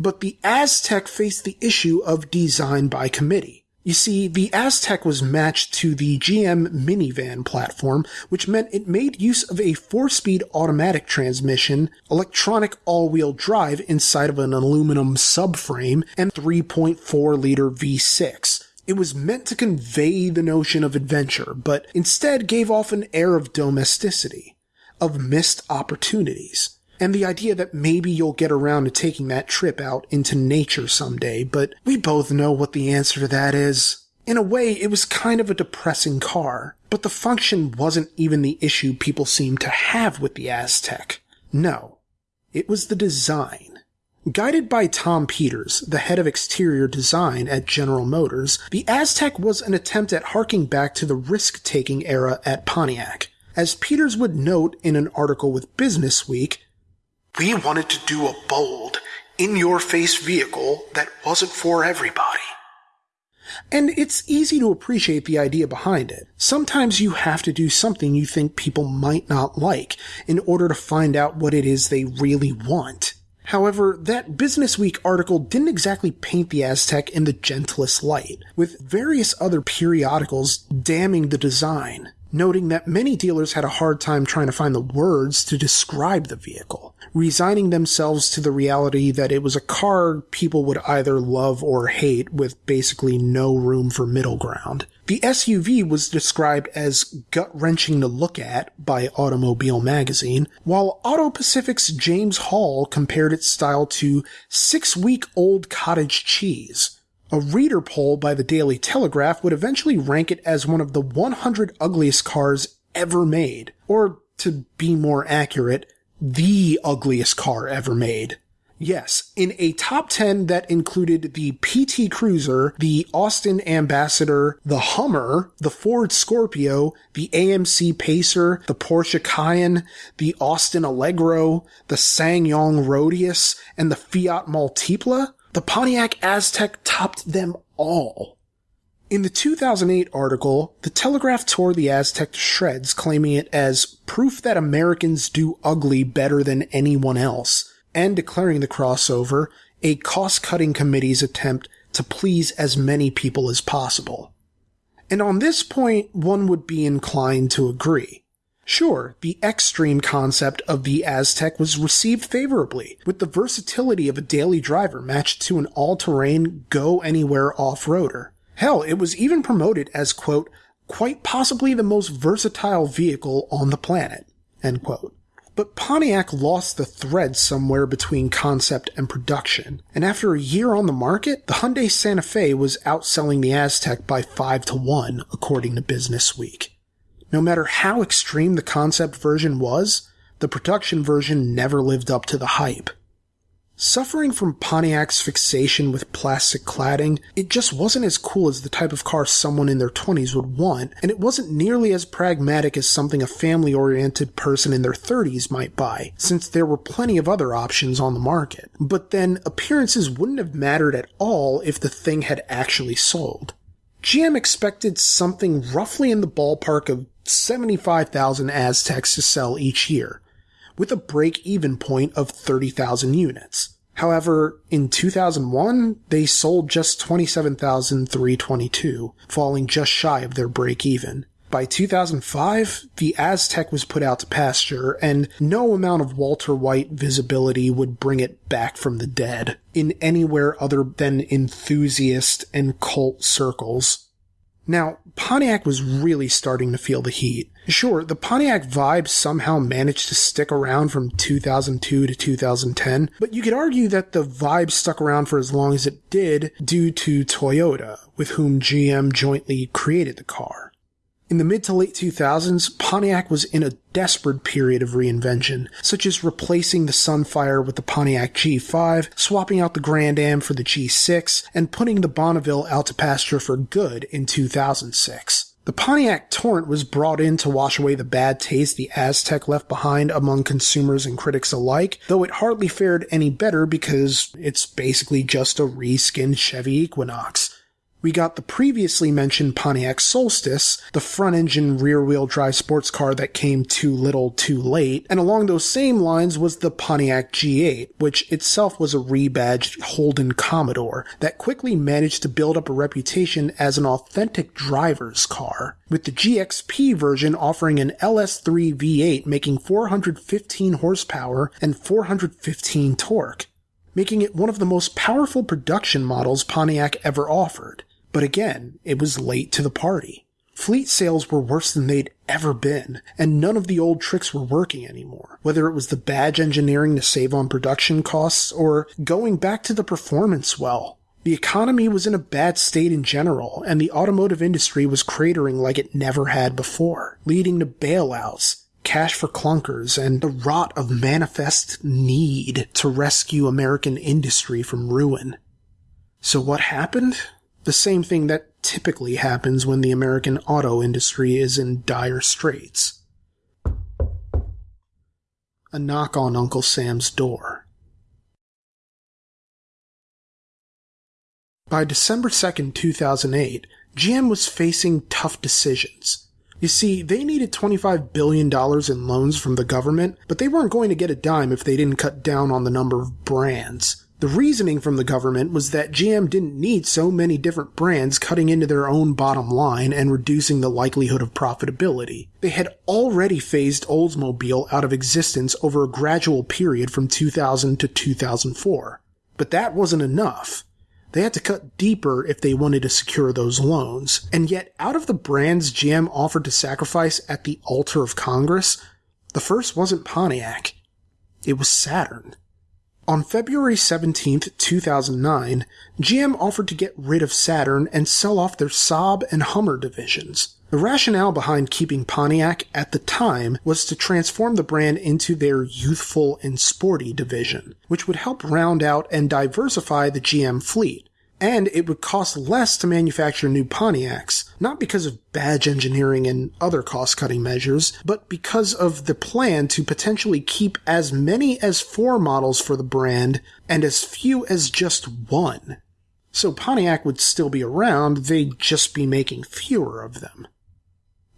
But the Aztek faced the issue of design by committee. You see, the Aztek was matched to the GM minivan platform, which meant it made use of a four-speed automatic transmission, electronic all-wheel drive inside of an aluminum subframe, and 3.4 liter V6. It was meant to convey the notion of adventure, but instead gave off an air of domesticity, of missed opportunities and the idea that maybe you'll get around to taking that trip out into nature someday, but we both know what the answer to that is. In a way, it was kind of a depressing car, but the function wasn't even the issue people seemed to have with the Aztek. No, it was the design. Guided by Tom Peters, the head of exterior design at General Motors, the Aztek was an attempt at harking back to the risk taking era at Pontiac. As Peters would note in an article with Business Week, we wanted to do a bold, in your face vehicle that wasn't for everybody. And it's easy to appreciate the idea behind it. Sometimes you have to do something you think people might not like in order to find out what it is they really want. However, that Business Week article didn't exactly paint the Aztek in the gentlest light, with various other periodicals damning the design. noting that many dealers had a hard time trying to find the words to describe the vehicle, resigning themselves to the reality that it was a car people would either love or hate with basically no room for middle ground. The SUV was described as gut wrenching to look at by Automobile Magazine, while Auto Pacific's James Hall compared its style to six week old cottage cheese. A reader poll by the Daily Telegraph would eventually rank it as one of the 100 ugliest cars ever made, or to be more accurate, the ugliest car ever made. Yes, in a top 10 that included the PT Cruiser, the Austin Ambassador, the Hummer, the Ford Scorpio, the AMC Pacer, the Porsche Cayenne, the Austin Allegro, the SsangYong Rodius, and the Fiat Multipla, the Pontiac Aztek topped them all. In the 2008 article, the Telegraph tore the Aztek to shreds, claiming it as proof that Americans do ugly better than anyone else, and declaring the crossover a cost-cutting committee's attempt to please as many people as possible. And on this point, one would be inclined to agree. Sure, the extreme concept of the Aztek was received favorably, with the versatility of a daily driver matched to an all-terrain, go-anywhere off-roader. Hell, it was even promoted as, quote, quite possibly the most versatile vehicle on the planet, end quote. But Pontiac lost the thread somewhere between concept and production, and after a year on the market, the Hyundai Santa Fe was outselling the Aztek by 5 to 1, according to Business Week. No matter how extreme the concept version was, the production version never lived up to the hype. Suffering from Pontiac's fixation with plastic cladding, it just wasn't as cool as the type of car someone in their 20s would want, and it wasn't nearly as pragmatic as something a family oriented person in their 30s might buy, since there were plenty of other options on the market. But then, appearances wouldn't have mattered at all if the thing had actually sold. GM expected something roughly in the ballpark of 75,000 Azteks to sell each year, with a break-even point of 30,000 units. However, in 2001, they sold just 27,322, falling just shy of their break-even. By 2005, the Aztek was put out to pasture, and no amount of Walter White visibility would bring it back from the dead in anywhere other than enthusiast and cult circles. Now, Pontiac was really starting to feel the heat. Sure, the Pontiac vibe somehow managed to stick around from 2002 to 2010, but you could argue that the vibe stuck around for as long as it did due to Toyota, with whom GM jointly created the car. In the mid to late 2000s, Pontiac was in a desperate period of reinvention, such as replacing the Sunfire with the Pontiac G5, swapping out the Grand Am for the G6, and putting the Bonneville out to pasture for good in 2006. The Pontiac Torrent was brought in to wash away the bad taste the Aztek left behind among consumers and critics alike, though it hardly fared any better because it's basically just a reskinned Chevy Equinox. We got the previously mentioned Pontiac Solstice, the front engine rear wheel drive sports car that came too little too late, and along those same lines was the Pontiac G8, which itself was a rebadged Holden Commodore that quickly managed to build up a reputation as an authentic driver's car, with the GXP version offering an LS3 V8 making 415 horsepower and 415 torque making it one of the most powerful production models Pontiac ever offered. But again, it was late to the party. Fleet sales were worse than they'd ever been, and none of the old tricks were working anymore. Whether it was the badge engineering to save on production costs or going back to the performance well. The economy was in a bad state in general, and the automotive industry was cratering like it never had before, leading to bailouts, cash for clunkers, and the rot of manifest need to rescue American industry from ruin. So what happened? The same thing that typically happens when the American auto industry is in dire straits. A knock on Uncle Sam's door. By December 2nd, 2008, GM was facing tough decisions. You see, they needed $25 billion in loans from the government, but they weren't going to get a dime if they didn't cut down on the number of brands. The reasoning from the government was that GM didn't need so many different brands cutting into their own bottom line and reducing the likelihood of profitability. They had already phased Oldsmobile out of existence over a gradual period from 2000 to 2004. But that wasn't enough. They had to cut deeper if they wanted to secure those loans. And yet, out of the brands GM offered to sacrifice at the altar of Congress, the first wasn't Pontiac. It was Saturn. On February 17, 2009, GM offered to get rid of Saturn and sell off their Saab and Hummer divisions. The rationale behind keeping Pontiac at the time was to transform the brand into their youthful and sporty division, which would help round out and diversify the GM fleet and it would cost less to manufacture new Pontiacs, not because of badge engineering and other cost cutting measures, but because of the plan to potentially keep as many as four models for the brand and as few as just one. So Pontiac would still be around, they'd just be making fewer of them.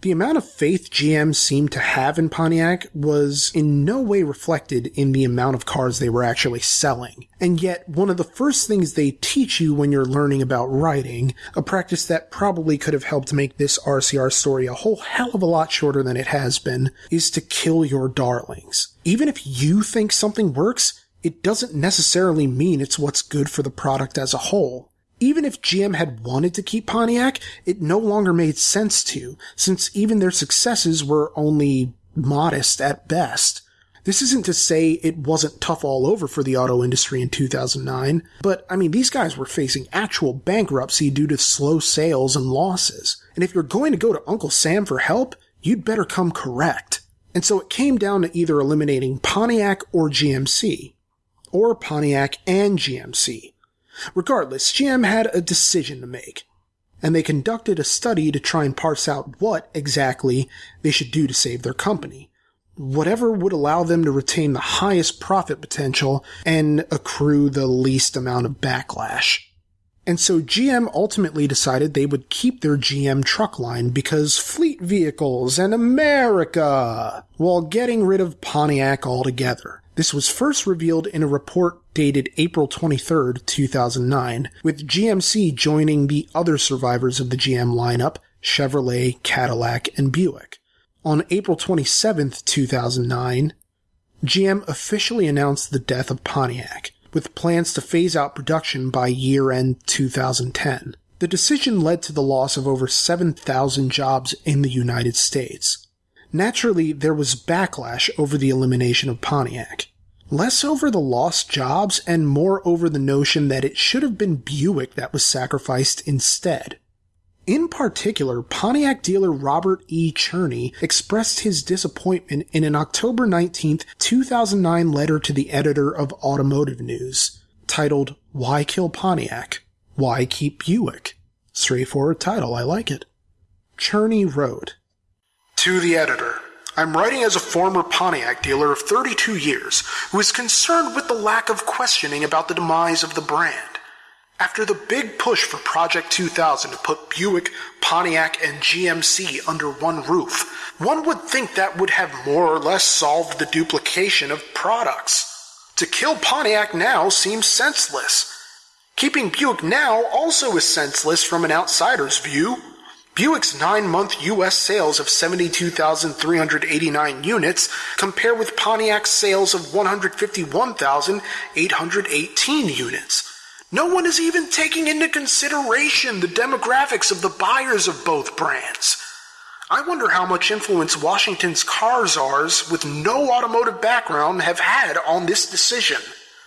The amount of faith GM seemed to have in Pontiac was in no way reflected in the amount of cars they were actually selling. And yet, one of the first things they teach you when you're learning about writing, a practice that probably could have helped make this RCR story a whole hell of a lot shorter than it has been, is to kill your darlings. Even if you think something works, it doesn't necessarily mean it's what's good for the product as a whole. Even if GM had wanted to keep Pontiac, it no longer made sense to, since even their successes were only modest at best. This isn't to say it wasn't tough all over for the auto industry in 2009, but I mean, these guys were facing actual bankruptcy due to slow sales and losses. And if you're going to go to Uncle Sam for help, you'd better come correct. And so it came down to either eliminating Pontiac or GMC, or Pontiac and GMC. Regardless, GM had a decision to make, and they conducted a study to try and parse out what exactly they should do to save their company. Whatever would allow them to retain the highest profit potential and accrue the least amount of backlash. And so GM ultimately decided they would keep their GM truck line because fleet vehicles and America, while getting rid of Pontiac altogether. This was first revealed in a report dated April 23, 2009, with GMC joining the other survivors of the GM lineup, Chevrolet, Cadillac, and Buick. On April 27, 2009, GM officially announced the death of Pontiac, with plans to phase out production by year end 2010. The decision led to the loss of over 7,000 jobs in the United States. Naturally, there was backlash over the elimination of Pontiac. Less over the lost jobs and more over the notion that it should have been Buick that was sacrificed instead. In particular, Pontiac dealer Robert E. Cherney expressed his disappointment in an October 19, 2009 letter to the editor of Automotive News, titled, Why Kill Pontiac? Why Keep Buick? Straightforward title, I like it. Cherney wrote, To the editor, I'm writing as a former Pontiac dealer of 32 years who is concerned with the lack of questioning about the demise of the brand. After the big push for Project 2000 to put Buick, Pontiac, and GMC under one roof, one would think that would have more or less solved the duplication of products. To kill Pontiac now seems senseless. Keeping Buick now also is senseless from an outsider's view. Buick's nine-month U.S. sales of 72,389 units compare with Pontiac's sales of 151,818 units. No one is even taking into consideration the demographics of the buyers of both brands. I wonder how much influence Washington's car czars with no automotive background have had on this decision.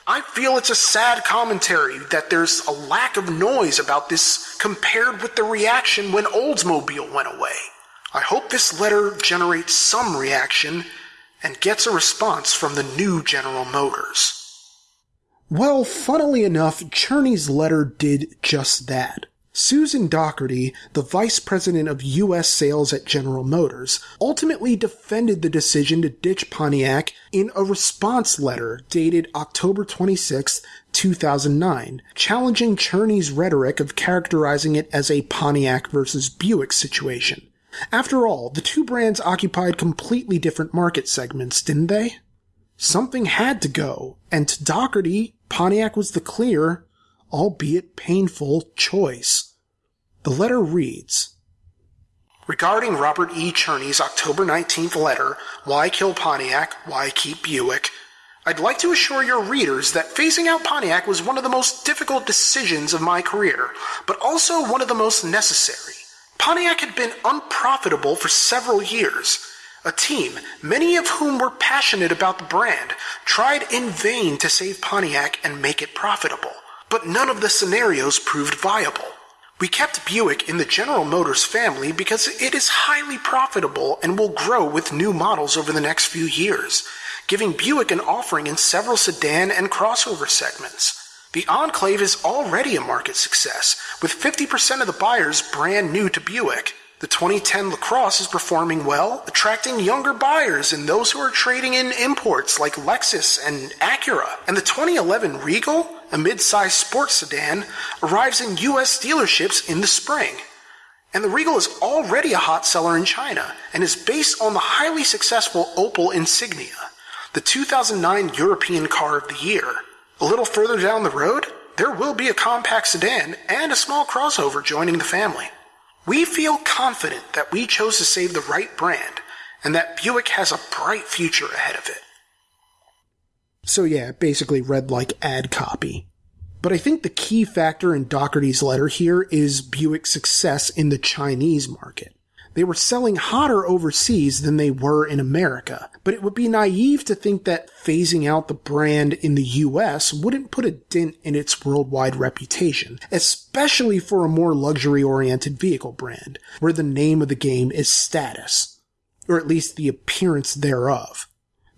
I feel it's a sad commentary that there's a lack of noise about this compared with the reaction when Oldsmobile went away. I hope this letter generates some reaction and gets a response from the new General Motors. Well, funnily enough, Cherney's letter did just that. Susan Docherty, the vice president of U.S. sales at General Motors, ultimately defended the decision to ditch Pontiac in a response letter dated October 26, 2009, challenging Cherney's rhetoric of characterizing it as a Pontiac versus Buick situation. After all, the two brands occupied completely different market segments, didn't they? Something had to go, and to Docherty, Pontiac was the clear, albeit painful, choice. The letter reads Regarding Robert E. Cherney's October 19th letter, Why Kill Pontiac? Why Keep Buick? I'd like to assure your readers that phasing out Pontiac was one of the most difficult decisions of my career, but also one of the most necessary. Pontiac had been unprofitable for several years. A team, many of whom were passionate about the brand, tried in vain to save Pontiac and make it profitable, but none of the scenarios proved viable. We kept Buick in the General Motors family because it is highly profitable and will grow with new models over the next few years giving Buick an offering in several sedan and crossover segments. The Enclave is already a market success, with 50% of the buyers brand new to Buick. The 2010 LaCrosse is performing well, attracting younger buyers and those who are trading in imports like Lexus and Acura. And the 2011 Regal, a mid-size sports sedan, arrives in US dealerships in the spring. And the Regal is already a hot seller in China and is based on the highly successful Opel Insignia the 2009 European Car of the Year. A little further down the road, there will be a compact sedan and a small crossover joining the family. We feel confident that we chose to save the right brand and that Buick has a bright future ahead of it. So yeah, basically read like ad copy. But I think the key factor in Docherty's letter here is Buick's success in the Chinese market. They were selling hotter overseas than they were in America, but it would be naive to think that phasing out the brand in the US wouldn't put a dent in its worldwide reputation, especially for a more luxury oriented vehicle brand, where the name of the game is status, or at least the appearance thereof.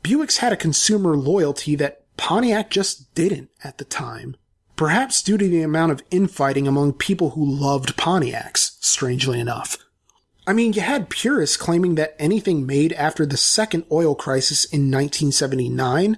Buick's had a consumer loyalty that Pontiac just didn't at the time. Perhaps due to the amount of infighting among people who loved Pontiacs, strangely enough. I mean, you had purists claiming that anything made after the second oil crisis in 1979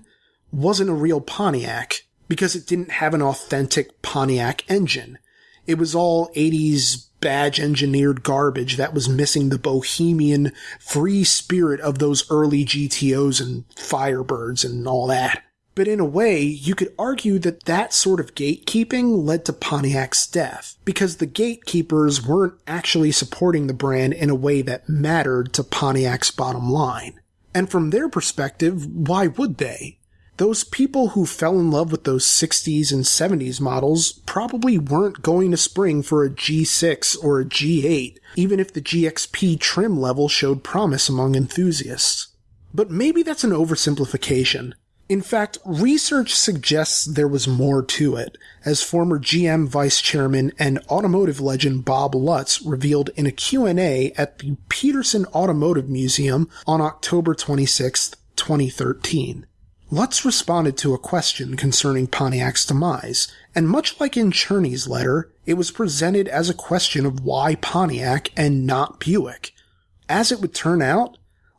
wasn't a real Pontiac because it didn't have an authentic Pontiac engine. It was all 80s badge engineered garbage that was missing the bohemian free spirit of those early GTOs and Firebirds and all that. But in a way, you could argue that that sort of gatekeeping led to Pontiac's death, because the gatekeepers weren't actually supporting the brand in a way that mattered to Pontiac's bottom line. And from their perspective, why would they? Those people who fell in love with those 60s and 70s models probably weren't going to spring for a G6 or a G8, even if the GXP trim level showed promise among enthusiasts. But maybe that's an oversimplification. In fact, research suggests there was more to it, as former GM vice chairman and automotive legend Bob Lutz revealed in a Q&A at the Petersen Automotive Museum on October 26, 2013. Lutz responded to a question concerning Pontiac's demise, and much like in Cherney's letter, it was presented as a question of why Pontiac and not Buick. As it would turn out,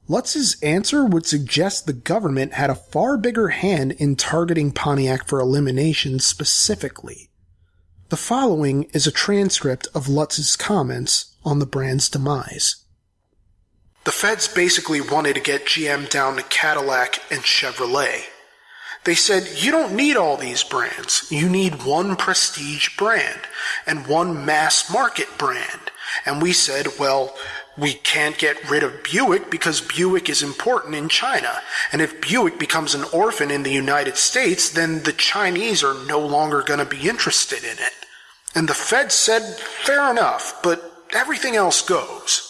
Lutz's answer would suggest the government had a far bigger hand in targeting Pontiac for elimination specifically. The following is a transcript of Lutz's comments on the brand's demise. The feds basically wanted to get GM down to Cadillac and Chevrolet. They said, you don't need all these brands. You need one prestige brand and one mass market brand. And we said, well, we can't get rid of Buick because Buick is important in China. And if Buick becomes an orphan in the United States, then the Chinese are no longer going to be interested in it. And the Fed said, fair enough, but everything else goes.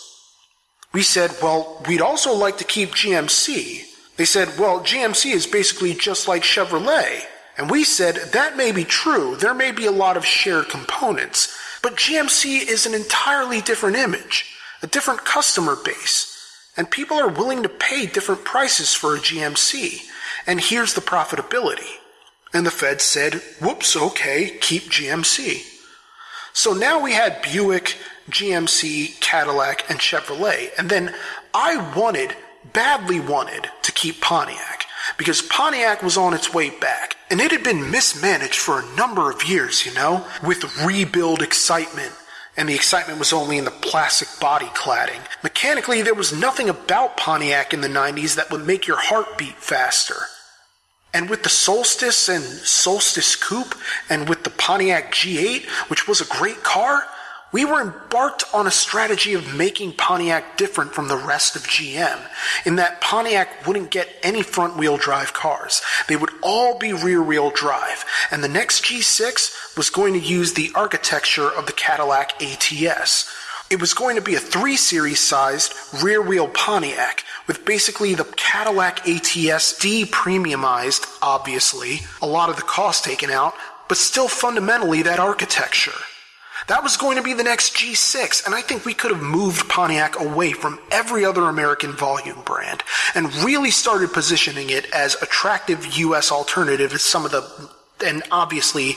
We said, well, we'd also like to keep GMC. They said, well, GMC is basically just like Chevrolet. And we said, that may be true. There may be a lot of shared components. But GMC is an entirely different image a different customer base, and people are willing to pay different prices for a GMC. And here's the profitability. And the Fed said, whoops, okay, keep GMC. So now we had Buick, GMC, Cadillac, and Chevrolet. And then I wanted, badly wanted, to keep Pontiac because Pontiac was on its way back. And it had been mismanaged for a number of years, you know, with rebuild excitement and the excitement was only in the plastic body cladding. Mechanically, there was nothing about Pontiac in the 90s that would make your heart beat faster. And with the Solstice and Solstice Coupe, and with the Pontiac G8, which was a great car, we were embarked on a strategy of making Pontiac different from the rest of GM, in that Pontiac wouldn't get any front wheel drive cars. They would all be rear wheel drive, and the next G6 was going to use the architecture of the Cadillac ATS. It was going to be a 3 Series sized rear wheel Pontiac with basically the Cadillac ATS de premiumized, obviously, a lot of the cost taken out, but still fundamentally that architecture. That was going to be the next G6, and I think we could have moved Pontiac away from every other American volume brand and really started positioning it as attractive US alternative to some of the and obviously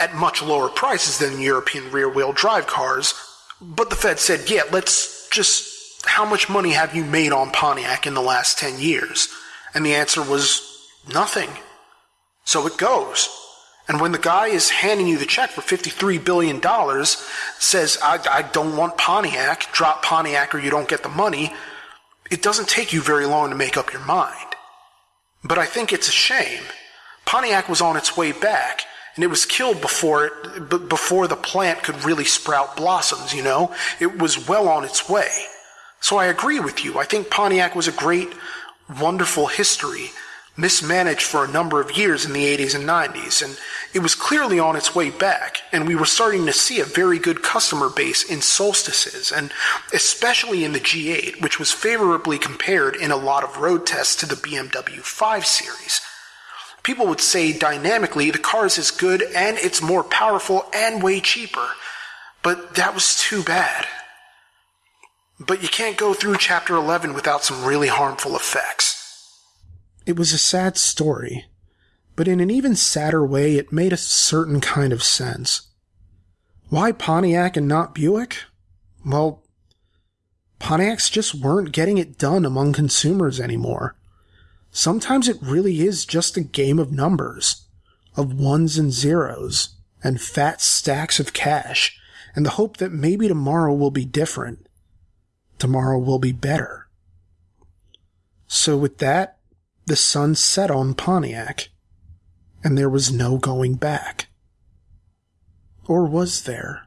at much lower prices than European rear wheel drive cars. But the Fed said, yeah, let's just, how much money have you made on Pontiac in the last 10 years? And the answer was nothing. So it goes. And when the guy is handing you the check for $53 billion, says, I, I don't want Pontiac, drop Pontiac or you don't get the money, it doesn't take you very long to make up your mind. But I think it's a shame. Pontiac was on its way back, and it was killed before it, before the plant could really sprout blossoms, you know? It was well on its way. So I agree with you. I think Pontiac was a great, wonderful history mismanaged for a number of years in the 80s and 90s, and it was clearly on its way back, and we were starting to see a very good customer base in solstices, and especially in the G8, which was favorably compared in a lot of road tests to the BMW 5 Series. People would say dynamically the car is as good and it's more powerful and way cheaper, but that was too bad. But you can't go through chapter 11 without some really harmful effects. It was a sad story, but in an even sadder way, it made a certain kind of sense. Why Pontiac and not Buick? Well, Pontiacs just weren't getting it done among consumers anymore. Sometimes it really is just a game of numbers, of ones and zeros, and fat stacks of cash, and the hope that maybe tomorrow will be different. Tomorrow will be better. So with that, the sun set on Pontiac, and there was no going back. Or was there?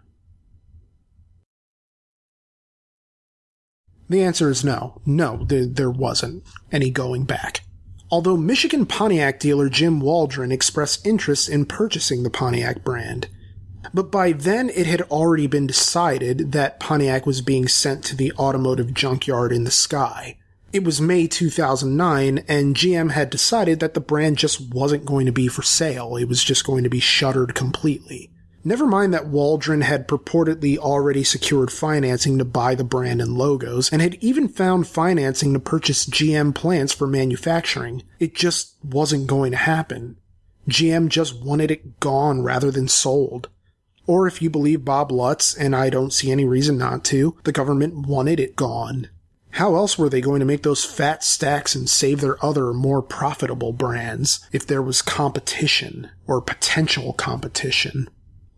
The answer is no. No, there, there wasn't any going back. Although Michigan Pontiac dealer Jim Waldron expressed interest in purchasing the Pontiac brand. But by then it had already been decided that Pontiac was being sent to the automotive junkyard in the sky, it was May 2009, and GM had decided that the brand just wasn't going to be for sale. It was just going to be shuttered completely. Never mind that Waldron had purportedly already secured financing to buy the brand and logos, and had even found financing to purchase GM plants for manufacturing. It just wasn't going to happen. GM just wanted it gone rather than sold. Or if you believe Bob Lutz, and I don't see any reason not to, the government wanted it gone. How else were they going to make those fat stacks and save their other more profitable brands if there was competition or potential competition?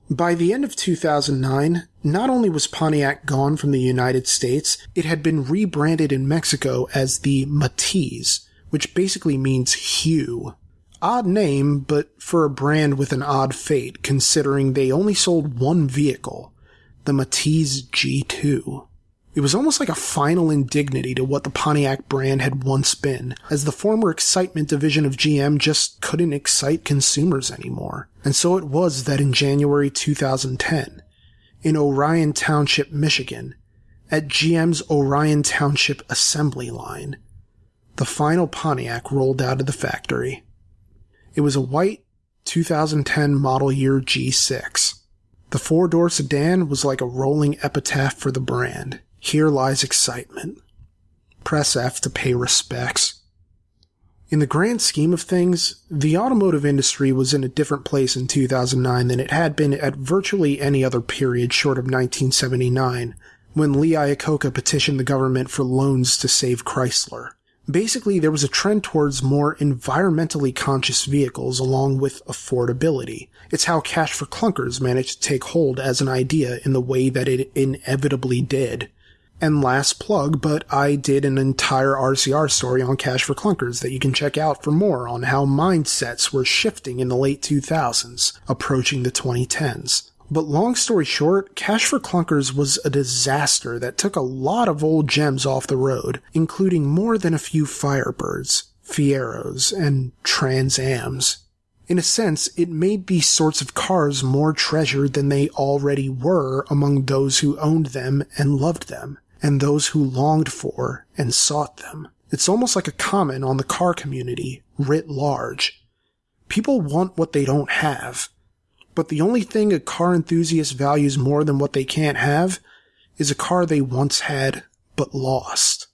By the end of 2009, not only was Pontiac gone from the United States, it had been rebranded in Mexico as the Matiz, which basically means hue. Odd name, but for a brand with an odd fate, considering they only sold one vehicle, the Matiz G2. It was almost like a final indignity to what the Pontiac brand had once been, as the former excitement division of GM just couldn't excite consumers anymore. And so it was that in January 2010, in Orion Township, Michigan, at GM's Orion Township assembly line, the final Pontiac rolled out of the factory. It was a white 2010 model year G6. The four door sedan was like a rolling epitaph for the brand. Here lies excitement. Press F to pay respects. In the grand scheme of things, the automotive industry was in a different place in 2009 than it had been at virtually any other period short of 1979, when Lee Iacocca petitioned the government for loans to save Chrysler. Basically, there was a trend towards more environmentally conscious vehicles along with affordability. It's how Cash for Clunkers managed to take hold as an idea in the way that it inevitably did. And last plug, but I did an entire RCR story on Cash for Clunkers that you can check out for more on how mindsets were shifting in the late 2000s, approaching the 2010s. But long story short, Cash for Clunkers was a disaster that took a lot of old gems off the road, including more than a few Firebirds, Fieros, and Trans Ams. In a sense, it made these sorts of cars more treasured than they already were among those who owned them and loved them, and those who longed for and sought them. It's almost like a comment on the car community, writ large. People want what they don't have, but the only thing a car enthusiast values more than what they can't have is a car they once had but lost.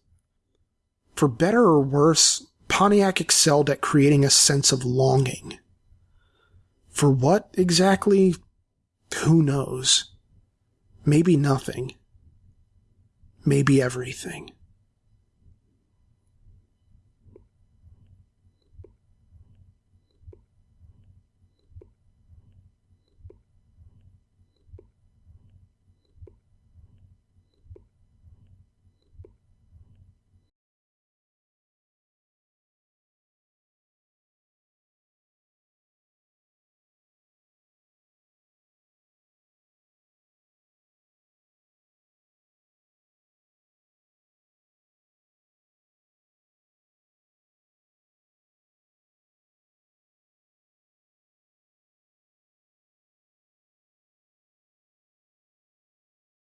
For better or worse, Pontiac excelled at creating a sense of longing. For what exactly? Who knows? Maybe nothing. Maybe everything.